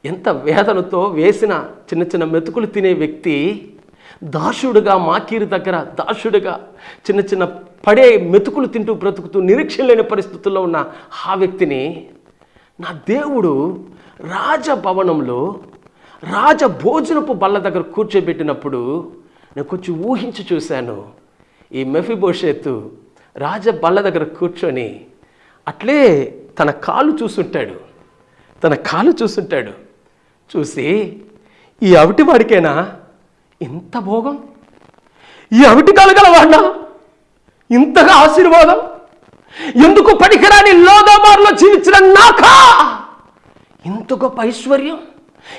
ఎంత వేదనతో వేసిన చిన్న చిన్న మెతుకులు తినే వ్యక్తి దాసుడుగా మాకీరు దగ్గర దాసుడుగా చిన్న చిన్న పడే మెతుకులు తింటూ బ్రతుకుతూ నిరీక్షణ లేని పరిస్థితుల్లో ఉన్న ఆ వ్యక్తిని నా దేవుడు రాజభవనంలో రాజ భోజనపు బల్ల దగ్గర కూర్చోబెట్టినప్పుడు నేను కొంచెం ఊహించి చూశాను. ఈ మెఫిబోషేతు రాజ బల్ల దగ్గర కూర్చొని అట్లే తన కాలు చూసుంటాడు. తన కాలు చూసుంటాడు. చూసి ఈ అవిటివాడికేనా? వాడికేనా ఇంత భోగం? ఈ అవిటి కలగలవాడినా ఇంతగా ఆశీర్వాదం? ఎందుకు పనికిరాని లోదాబార్లో జీవించిన నాకా? ఇంత గొప్ప ఐశ్వర్యం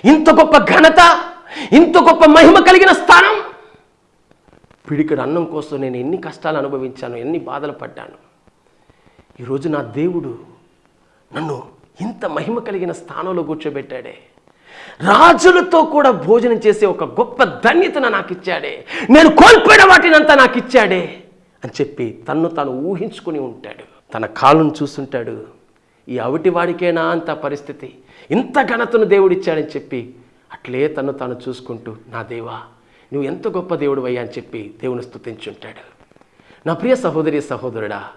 ఇంత గొప్ప ఘనత ఇంత గొప్ప మహిమ కలిగిన స్థానం? పిడికడు అన్నం కోసం నేను ఎన్ని కష్టాలు అనుభవించాను ఎన్ని బాధలు పడ్డాను. ఈరోజు నా దేవుడు నన్ను ఇంత మహిమ కలిగిన స్థానంలో కూర్చోబెట్టాడే. రాజులతో కూడా భోజనం చేసే ఒక గొప్ప ధన్యతను నాకు ఇచ్చాడే. నేను కోల్పోయిన వాటినంతా నాకు ఇచ్చాడే అని చెప్పి తన్ను తాను ఊహించుకుని ఉంటాడు. తన కాలును చూస్తుంటాడు. ఈ అవిటివాడికేనా అంత పరిస్థితి? ఇంత ఘనతను దేవుడిచ్చాడని చెప్పి అట్లే తను తాను చూసుకుంటూ నా దేవా నువ్వు ఎంత గొప్ప దేవుడు అయ్యా అని చెప్పి దేవుని స్థుతించుంటాడు నా ప్రియ సహోదరి సహోదరుడా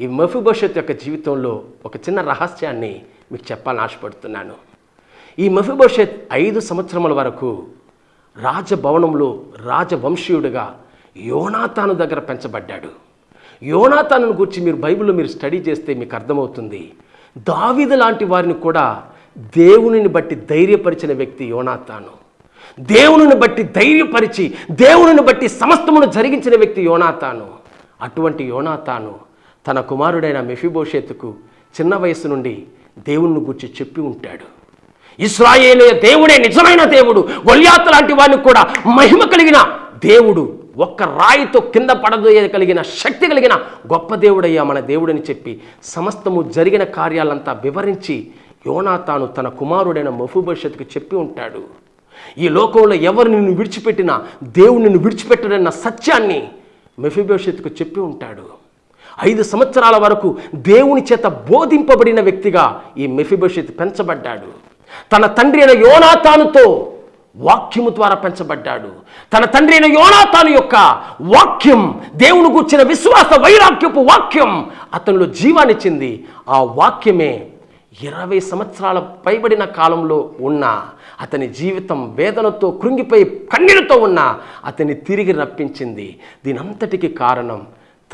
ఈ మఫిభవిష్యత్ యొక్క జీవితంలో ఒక చిన్న రహస్యాన్ని మీకు చెప్పాలని ఆశపడుతున్నాను. ఈ మెఫిబోషెత్ ఐదు సంవత్సరముల వరకు రాజభవనంలో రాజవంశీయుడిగా యోనాతాను దగ్గర పెంచబడ్డాడు. యోనాతాను గురించి మీరు బైబిల్లో మీరు స్టడీ చేస్తే మీకు అర్థమవుతుంది. దావీదు లాంటి వారిని కూడా దేవునిని బట్టి ధైర్యపరిచిన వ్యక్తి యోనాతాను. దేవునిని బట్టి ధైర్యపరిచి దేవునిని బట్టి సమస్తమును జరిగించిన వ్యక్తి యోనాతాను. అటువంటి యోనాతాను తన కుమారుడైన మెఫిబోషేతుకు చిన్న వయసు నుండి దేవుణ్ణి గుర్చి చెప్పి ఉంటాడు. ఇస్రాయేలే దేవుడే నిజమైన దేవుడు. గొల్యాత్ లాంటి వాడిని కూడా మహిమ కలిగిన దేవుడు. ఒక్క రాయితో కింద పడదోయగలిగిన శక్తి కలిగిన గొప్ప దేవుడయ్యా మన దేవుడని చెప్పి సమస్తము జరిగిన కార్యాలంతా వివరించి యోనా తాను తన కుమారుడైన మఫుభవిష్యత్తుకు చెప్పి ఉంటాడు. ఈ లోకంలో ఎవరు నిన్ను విడిచిపెట్టినా దేవుడు నిన్ను విడిచిపెట్టడన్న సత్యాన్ని మెఫిభవిష్యత్తుకు చెప్పి ఉంటాడు. ఐదు సంవత్సరాల వరకు దేవుని చేత బోధింపబడిన వ్యక్తిగా ఈ మెఫిభవిష్యత్ పెంచబడ్డాడు. తన తండ్రి అయిన యోనాతానుతో వాక్యము ద్వారా పెంచబడ్డాడు. తన తండ్రి అయిన యోనాతాను యొక్క వాక్యం దేవుని కూర్చిన విశ్వాస వైరాగ్యపు వాక్యం అతనిలో జీవానిచ్చింది ఆ వాక్యమే ఇరవై సంవత్సరాల పైబడిన కాలంలో ఉన్న అతని జీవితం వేదనతో కృంగిపోయి కన్నీరుతో ఉన్న అతన్ని తిరిగి రప్పించింది. దీనంతటికి కారణం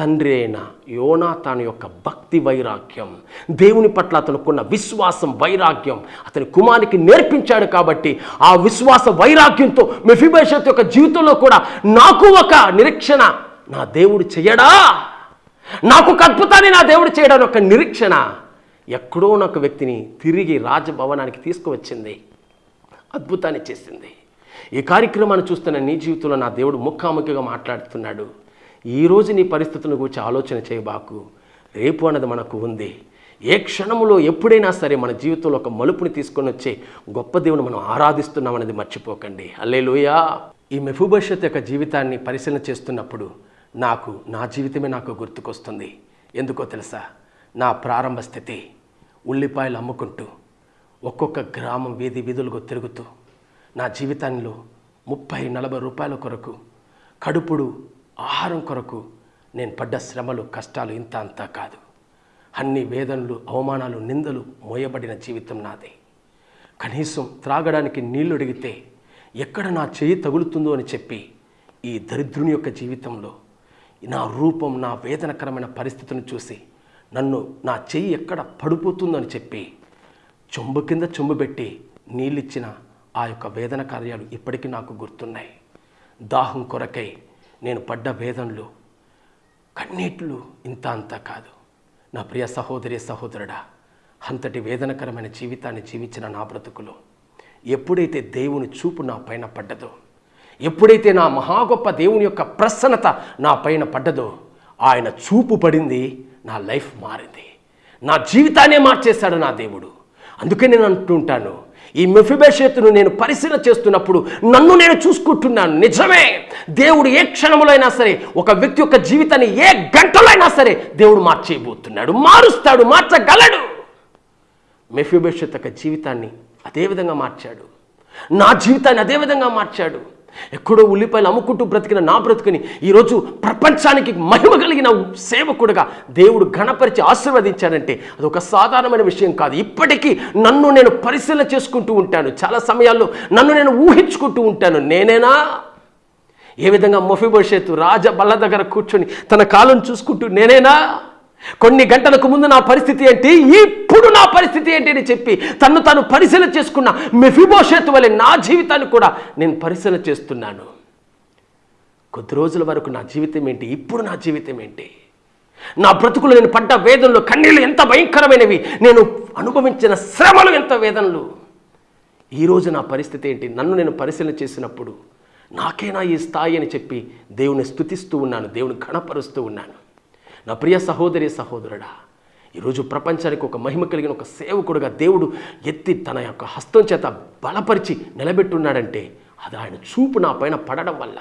తండ్రి అయిన తన యొక్క భక్తి వైరాగ్యం దేవుని పట్ల అతనుకున్న విశ్వాసం వైరాగ్యం అతని కుమారికి నేర్పించాడు కాబట్టి ఆ విశ్వాస వైరాగ్యంతో మెఫిబేషత్ యొక్క జీవితంలో కూడా నాకు ఒక నిరీక్షణ నా దేవుడు చేయడా? నాకు ఒక అద్భుతాన్ని నా దేవుడు చేయడానికి ఒక నిరీక్షణ ఎక్కడో ఒక వ్యక్తిని తిరిగి రాజభవనానికి తీసుకువచ్చింది. అద్భుతాన్ని చేసింది. ఈ కార్యక్రమాన్ని చూస్తున్న నీ జీవితంలో నా దేవుడు ముఖాముఖిగా మాట్లాడుతున్నాడు. ఈరోజు నీ పరిస్థితులను గురించి ఆలోచన చేయబాకు రేపు అన్నది మనకు ఉంది. ఏ క్షణంలో ఎప్పుడైనా సరే మన జీవితంలో ఒక మలుపుని తీసుకొని వచ్చే గొప్ప దేవుని మనం ఆరాధిస్తున్నాం అనేది మర్చిపోకండి. అల్లేలుయా ఈ మెఫుభవిష్యత్ యొక్క జీవితాన్ని పరిశీలన చేస్తున్నప్పుడు నాకు నా జీవితమే నాకు గుర్తుకొస్తుంది. ఎందుకో తెలుసా? నా ప్రారంభ స్థితి ఉల్లిపాయలు అమ్ముకుంటూ ఒక్కొక్క గ్రామం వీధి వీధులుగా తిరుగుతూ నా జీవితంలో ముప్పై నలభై రూపాయల కొరకు కడుపుడు ఆహారం కొరకు నేను పడ్డ శ్రమలు కష్టాలు ఇంత అంతా కాదు. అన్ని వేదనలు అవమానాలు నిందలు మోయబడిన జీవితం నాది. కనీసం త్రాగడానికి నీళ్ళు అడిగితే ఎక్కడ నా చేయి తగులుతుందో అని చెప్పి ఈ దరిద్రుని యొక్క జీవితంలో నా రూపం నా వేదనకరమైన పరిస్థితిని చూసి నన్ను నా చెయ్యి ఎక్కడ పడిపోతుందని చెప్పి చెంబు కింద చెంబు పెట్టి నీళ్ళిచ్చిన ఆ యొక్క వేదన కార్యాలు ఇప్పటికీ నాకు గుర్తున్నాయి. దాహం కొరకై నేను పడ్డ భేదంలో కన్నీట్లు ఇంత అంతా కాదు. నా ప్రియ సహోదరి సహోదరుడా అంతటి వేదనకరమైన జీవితాన్ని జీవించిన నా బ్రతుకులో ఎప్పుడైతే దేవుని చూపు నా పైన పడ్డదో ఎప్పుడైతే నా మహా గొప్ప దేవుని యొక్క ప్రసన్నత నా పైన పడ్డదో ఆయన చూపు పడింది నా లైఫ్ మారింది. నా జీవితాన్నే మార్చేశాడు నా దేవుడు. అందుకే నేను అంటుంటాను ఈ మెఫిబేషేతును నేను పరిశీలన చేస్తున్నప్పుడు నన్ను నేను చూసుకుంటున్నాను. నిజమే దేవుడు ఏ క్షణంలో అయినా సరే ఒక వ్యక్తి యొక్క జీవితాన్ని ఏ గంటలో అయినా సరే దేవుడు మార్చేయబోతున్నాడు మారుస్తాడు మార్చగలడు. మెఫిబేషత్ యొక్క జీవితాన్ని అదేవిధంగా మార్చాడు. నా జీవితాన్ని అదే విధంగా మార్చాడు. ఎక్కడో ఉల్లిపాయలు అమ్ముకుంటూ బ్రతికిన నా బ్రతుకుని ఈరోజు ప్రపంచానికి మహిమ కలిగిన సేవకుడుగా దేవుడు గణపరిచి ఆశీర్వదించాడంటే అది ఒక సాధారణమైన విషయం కాదు. ఇప్పటికీ నన్ను నేను పరిశీలన చేసుకుంటూ ఉంటాను. చాలా సమయాల్లో నన్ను నేను ఊహించుకుంటూ ఉంటాను. నేనేనా? ఏ విధంగా మొఫిబోషేతు రాజ బల్ల దగ్గర కూర్చొని తన కాలం చూసుకుంటూ నేనేనా? కొన్ని గంటలకు ముందు నా పరిస్థితి ఏంటి? ఈ ఇప్పుడు నా పరిస్థితి ఏంటి అని చెప్పి తను తను పరిశీలన చేసుకున్న మెఫిభవిష్యత్తు వలె నా జీవితాన్ని కూడా నేను పరిశీలన చేస్తున్నాను. కొద్ది రోజుల వరకు నా జీవితం ఏంటి? ఇప్పుడు నా జీవితం ఏంటి? నా బ్రతుకులు నేను పడ్డ వేదనలు కన్నీళ్ళు ఎంత భయంకరమైనవి? నేను అనుభవించిన శ్రమలు ఎంత వేదనలు? ఈరోజు నా పరిస్థితి ఏంటి? నన్ను నేను పరిశీలన చేసినప్పుడు నాకేనా ఈ స్థాయి అని చెప్పి దేవుని స్థుతిస్తూ ఉన్నాను దేవుని గణపరుస్తూ ఉన్నాను. నా ప్రియ సహోదరి సహోదరుడా ఈరోజు ప్రపంచానికి ఒక మహిమ కలిగిన ఒక సేవకుడుగా దేవుడు ఎత్తి తన యొక్క హస్తం చేత బలపరిచి నిలబెట్టున్నాడంటే అది ఆయన చూపు నా పైన పడడం వల్ల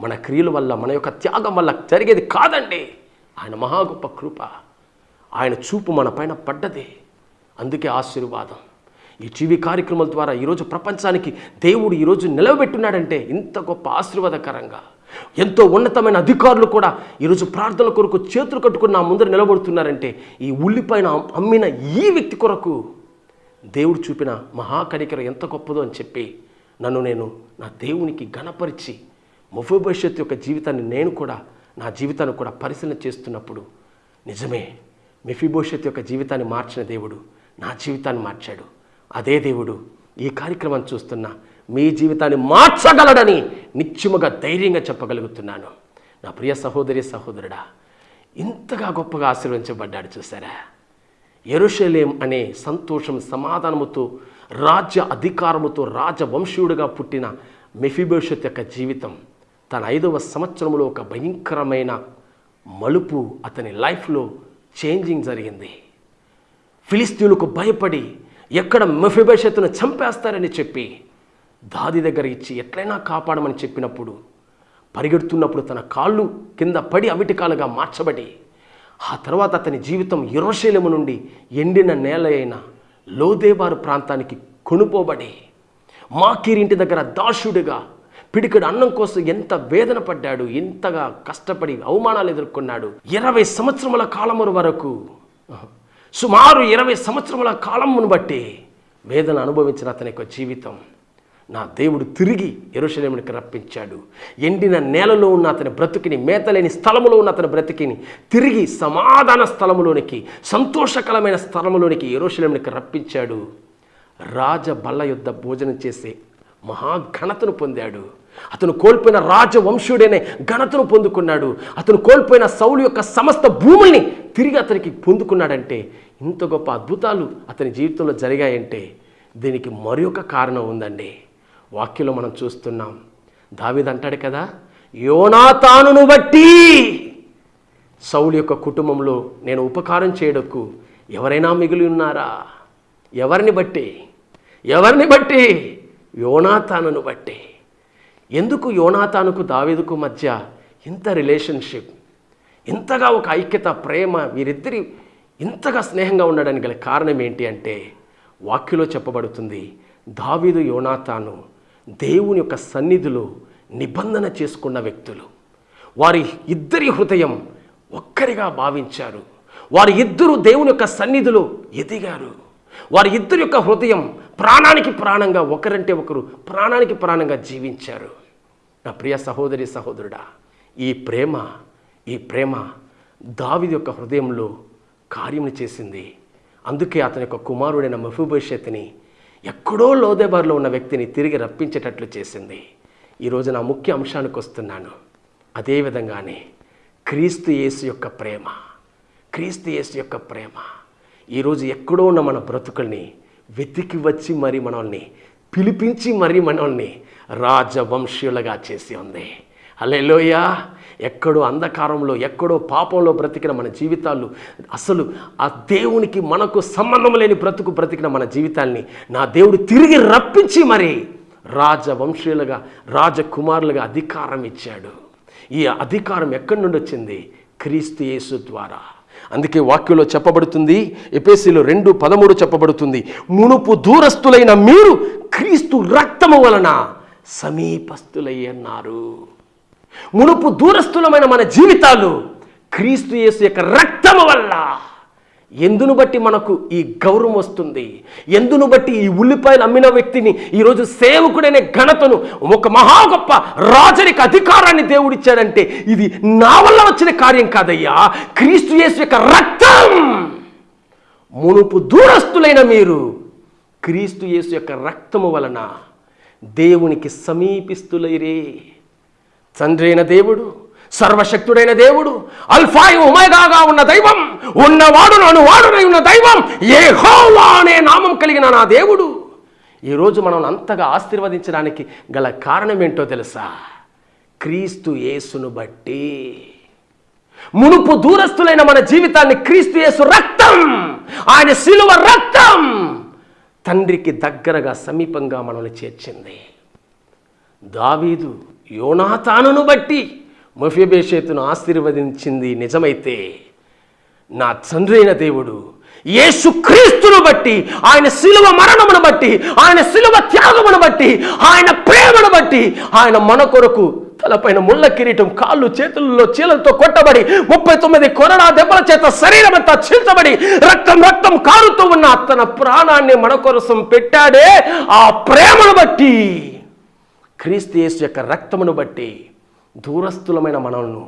మన క్రియల వల్ల మన యొక్క త్యాగం వల్ల జరిగేది కాదండి. ఆయన మహా గొప్ప కృప. ఆయన చూపు మన పైన పడ్డదే. అందుకే ఆశీర్వాదం. ఈ టీవీ కార్యక్రమాల ద్వారా ఈరోజు ప్రపంచానికి దేవుడు ఈరోజు నిలవబెట్టున్నాడంటే ఇంత గొప్ప ఆశీర్వాదకరంగా. ఎంతో ఉన్నతమైన అధికారులు కూడా ఈరోజు ప్రార్థనల కొరకు చేతులు కట్టుకుని నా ముందర నిలబడుతున్నారంటే ఈ ఉల్లిపైన అమ్మిన ఈ వ్యక్తి కొరకు దేవుడు చూపిన మహాకనికరం ఎంత గొప్పదో అని చెప్పి నన్ను నేను నా దేవునికి ఘనపరిచి భవిష్యత్తు యొక్క జీవితాన్ని నేను కూడా నా జీవితాన్ని కూడా పరిశీలన చేస్తున్నప్పుడు నిజమే మెఫిభవిష్యత్ యొక్క జీవితాన్ని మార్చిన దేవుడు నా జీవితాన్ని మార్చాడు. అదే దేవుడు ఈ కార్యక్రమాన్ని చూస్తున్న మీ జీవితాన్ని మార్చగలడని నిత్యముగా ధైర్యంగా చెప్పగలుగుతున్నాను. నా ప్రియ సహోదరి సహోదరుడా ఇంతగా గొప్పగా ఆశీర్వదించబడ్డాడు చూసారా? ఎరుషలేం అనే సంతోషం సమాధానముతో రాజ్య అధికారముతో రాజవంశీయుడిగా పుట్టిన మెఫిబోషత్ యొక్క జీవితం తన ఐదవ సంవత్సరంలో ఒక భయంకరమైన మలుపు అతని లైఫ్లో చేంజింగ్ జరిగింది. ఫిలిస్తీన్లకు భయపడి ఎక్కడ మెఫిబోషత్తును చంపేస్తారని చెప్పి దాది దగ్గర ఇచ్చి ఎట్లయినా కాపాడమని చెప్పినప్పుడు పరిగెడుతున్నప్పుడు తన కాళ్ళు కింద పడి అవిటికాలుగా మార్చబడి ఆ తర్వాత అతని జీవితం యురశైలము నుండి ఎండిన నేల అయిన లోదేబారు ప్రాంతానికి కొనుపోబడి మాకీరింటి దగ్గర దాసుడిగా పిడికడు అన్నం కోసం ఎంత వేదన పడ్డాడు ఎంతగా కష్టపడి అవమానాలు ఎదుర్కొన్నాడు. ఇరవై సంవత్సరముల కాలము వరకు సుమారు ఇరవై సంవత్సరముల కాలమును బట్టి వేదన అనుభవించిన అతని యొక్క జీవితం. నా దేవుడు తిరిగి ఎరుషలేమునికి రప్పించాడు. ఎండిన నేలలో ఉన్న అతని బ్రతుకిని మేతలేని స్థలములో ఉన్న అతని బ్రతికిని తిరిగి సమాధాన స్థలములోనికి సంతోషకరమైన స్థలములోనికి ఎరుషలేమునికి రప్పించాడు. రాజ బల్ల యుద్ధ భోజనం చేసే మహాఘనతను పొందాడు. అతను కోల్పోయిన రాజవంశుడనే ఘనతను పొందుకున్నాడు. అతను కోల్పోయిన సౌలు యొక్క సమస్త భూముల్ని తిరిగి అతనికి పొందుకున్నాడంటే ఇంత గొప్ప అద్భుతాలు అతని జీవితంలో జరిగాయంటే దీనికి మరొక కారణం ఉందండి. వాక్యంలో మనం చూస్తున్నాం. దావిదంటాడు కదా యోనాతానును బట్టి సౌలు యొక్క కుటుంబంలో నేను ఉపకారం చేయడకు ఎవరైనా మిగిలి ఉన్నారా? ఎవరిని బట్టి? ఎవరిని బట్టి? యోనాతానును బట్టి. ఎందుకు యోనాతానుకు దావీదుకు మధ్య ఇంత రిలేషన్షిప్ ఇంతగా ఒక ఐక్యత ప్రేమ వీరిద్దరి ఇంతగా స్నేహంగా ఉండడానికి గల కారణం ఏంటి అంటే వాక్యలో చెప్పబడుతుంది దావీదు యోనాతాను దేవుని యొక్క సన్నిధిలో నిబంధన చేసుకున్న వ్యక్తులు. వారి ఇద్దరి హృదయం ఒక్కరిగా భావించారు. వారి ఇద్దరు దేవుని యొక్క సన్నిధిలో ఎదిగారు. వారి ఇద్దరి యొక్క హృదయం ప్రాణానికి ప్రాణంగా ఒకరంటే ఒకరు ప్రాణానికి ప్రాణంగా జీవించారు. నా ప్రియ సహోదరి సహోదరుడా ఈ ప్రేమ ఈ ప్రేమ దావిది యొక్క హృదయంలో కార్యములు చేసింది. అందుకే అతని యొక్క కుమారుడైన మఫూభవిష్యత్తుని ఎక్కడో లోదేబార్లో ఉన్న వ్యక్తిని తిరిగి రప్పించేటట్లు చేసింది. ఈరోజు నా ముఖ్య అంశానికి వస్తున్నాను. అదేవిధంగానే క్రీస్తు యేసు యొక్క ప్రేమ. క్రీస్తు యేసు యొక్క ప్రేమ. ఈరోజు ఎక్కడో ఉన్న మన బ్రతుకుల్ని వెతికి వచ్చి మరి మనల్ని పిలిపించి మరి మనల్ని రాజవంశీయులుగా చేసి ఉంది. అలెలోయా ఎక్కడో అంధకారంలో ఎక్కడో పాపంలో బ్రతికిన మన జీవితాలు అసలు ఆ దేవునికి మనకు సంబంధం లేని బ్రతుకు బ్రతికిన మన జీవితాల్ని నా దేవుడు తిరిగి రప్పించి మరి రాజవంశీయులుగా రాజకుమారులుగా అధికారం ఇచ్చాడు. ఈ అధికారం ఎక్కడి నుండి వచ్చింది? క్రీస్తు యేసు ద్వారా. అందుకే వాక్యంలో చెప్పబడుతుంది ఎపేసీలో రెండు పదమూడు చెప్పబడుతుంది మునుపు దూరస్తులైన మీరు క్రీస్తు రక్తము వలన సమీపస్తులయ్యన్నారు మునుపు దూరస్థులమైన మన జీవితాలు క్రీస్తు యేసు యొక్క రక్తము వల్ల. ఎందును బట్టి మనకు ఈ గౌరవం వస్తుంది? ఎందును బట్టి ఈ ఉల్లిపాయలు అమ్మిన వ్యక్తిని ఈరోజు సేవకుడనే ఘనతను ఒక మహా గొప్ప రాజరికి అధికారాన్ని దేవుడిచ్చాడంటే ఇది నా వల్ల వచ్చిన కార్యం కాదయ్యా. క్రీస్తు యేసు యొక్క రక్తం! మునుపు దూరస్తులైన మీరు క్రీస్తు యేసు యొక్క రక్తము వలన దేవునికి సమీపిస్తులైరే. తండ్రి అయిన దేవుడు సర్వశక్తుడైన దేవుడు అల్ఫాయి ఉమేగాగా ఉన్న దైవం ఉన్నవాడు నన్ను వాడునై ఉన్న దైవం ఏ అనే నామం కలిగిన నా దేవుడు. ఈరోజు మనం అంతగా ఆశీర్వదించడానికి గల కారణం ఏంటో తెలుసా? క్రీస్తు యేసును బట్టి. మునుపు దూరస్తులైన మన జీవితాన్ని క్రీస్తు యేసు రక్తం ఆయన శిలువ రక్తం తండ్రికి దగ్గరగా సమీపంగా మనల్ని చేర్చింది. దావీదు యోనాతానును బట్టి మఫిబేషేతును ఆశీర్వదించింది నిజమైతే నా తండ్రైన దేవుడు యేసుక్రీస్తును బట్టి ఆయన శిలువ మరణమును బట్టి ఆయన శిలువ త్యాగమును బట్టి ఆయన ప్రేమను బట్టి ఆయన మన కొరకు తలపైన ముళ్ళ కిరీటం కాళ్ళు చేతుల్లో చీలలతో కొట్టబడి ముప్పై తొమ్మిది కొరడా దెబ్బల చేత శరీరం అంతా చీల్చబడి రక్తం రక్తం కారుతూ ఉన్న తన ప్రాణాన్ని మన కోసం పెట్టాడే ఆ ప్రేమను బట్టి క్రీస్తు యేసు యొక్క రక్తమును బట్టి దూరస్థులమైన మనల్ని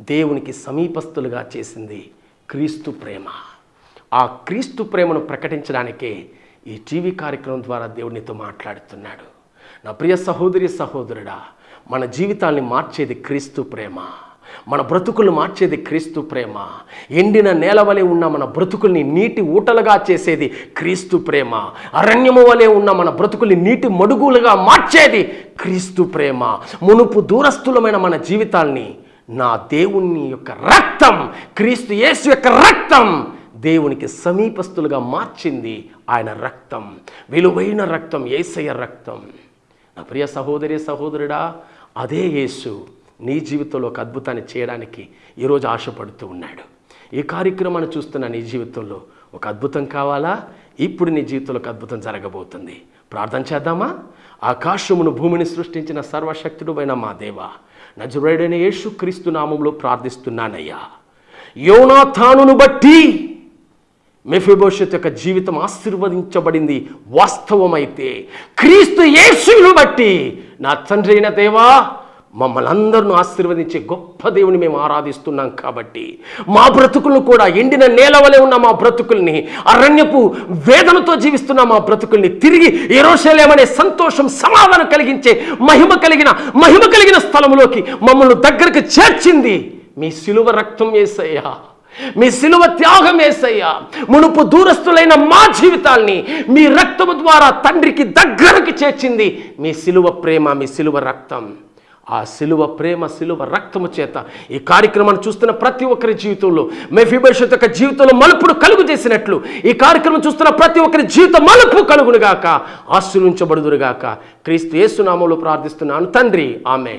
దేవునికి సమీపస్తులుగా చేసింది క్రీస్తు ప్రేమ. ఆ క్రీస్తు ప్రేమను ప్రకటించడానికే ఈ టీవీ కార్యక్రమం ద్వారా దేవునితో మాట్లాడుతున్నాడు. నా ప్రియ సహోదరి సహోదరుడా మన జీవితాల్ని మార్చేది క్రీస్తు ప్రేమ. మన బ్రతుకులు మార్చేది క్రీస్తు ప్రేమ. ఎండిన నేల వలె ఉన్న మన బ్రతుకుల్ని నీటి ఊటలుగా చేసేది క్రీస్తు ప్రేమ. అరణ్యము వలె ఉన్న మన బ్రతుకుల్ని నీటి మడుగులుగా మార్చేది క్రీస్తు ప్రేమ. మునుపు దూరస్థులమైన మన జీవితాల్ని నా దేవుని యొక్క రక్తం క్రీస్తు యేసు యొక్క రక్తం దేవునికి సమీపస్తులుగా మార్చింది ఆయన రక్తం. విలువైన రక్తం ఏసయ్య రక్తం. నా ప్రియ సహోదరి సహోదరుడా అదే యేసు నీ జీవితంలో ఒక అద్భుతాన్ని చేయడానికి ఈరోజు ఆశపడుతూ ఉన్నాడు. ఈ కార్యక్రమాన్ని చూస్తున్న నీ జీవితంలో ఒక అద్భుతం కావాలా? ఇప్పుడు నీ జీవితంలో ఒక అద్భుతం జరగబోతుంది. ప్రార్థన చేద్దామా? ఆకాశమును భూమిని సృష్టించిన సర్వశక్తుడు మా దేవ నజరుడైన యేసు క్రీస్తు నామంలో ప్రార్థిస్తున్నానయ్యా. యోనాథానును బట్టి మెఫిబోషత్ యొక్క జీవితం ఆశీర్వదించబడింది వాస్తవమైతే క్రీస్తు యేసును బట్టి. నా తండ్రి అయిన దేవా మమ్మల్ని అందరిని ఆశీర్వదించే గొప్ప దేవుని మేము ఆరాధిస్తున్నాం కాబట్టి మా బ్రతుకులను కూడా ఎండిన నేల వలె ఉన్న మా బ్రతుకుల్ని అరణ్యపు వేదనతో జీవిస్తున్న మా బ్రతుకుల్ని తిరిగి ఎరోషలేమనే సంతోషం సమాధానం కలిగించే మహిమ కలిగిన మహిమ కలిగిన స్థలంలోకి మమ్మల్ని దగ్గరకు చేర్చింది మీ సిలువ రక్తం వేసయ్యా మీ సిలువ త్యాగం వేసయ్యా మునుపు దూరస్తులైన మా జీవితాల్ని మీ రక్తము ద్వారా తండ్రికి దగ్గరకు చేర్చింది మీ సిలువ ప్రేమ మీ సిలువ రక్తం. ఆ సిలువ ప్రేమ సిలువ రక్తము చేత ఈ కార్యక్రమాన్ని చూస్తున్న ప్రతి ఒక్కరి జీవితంలో మెఫిబోషత్ యొక్క జీవితంలో మలుపుడు కలుగు చేసినట్లు ఈ కార్యక్రమం చూస్తున్న ప్రతి ఒక్కరి జీవితం మలుపు కలుగునుగాక ఆశీర్వించబడుదురుగాక. క్రీస్తు యేసునామంలో ప్రార్థిస్తున్నాను. తండ్రి ఆమె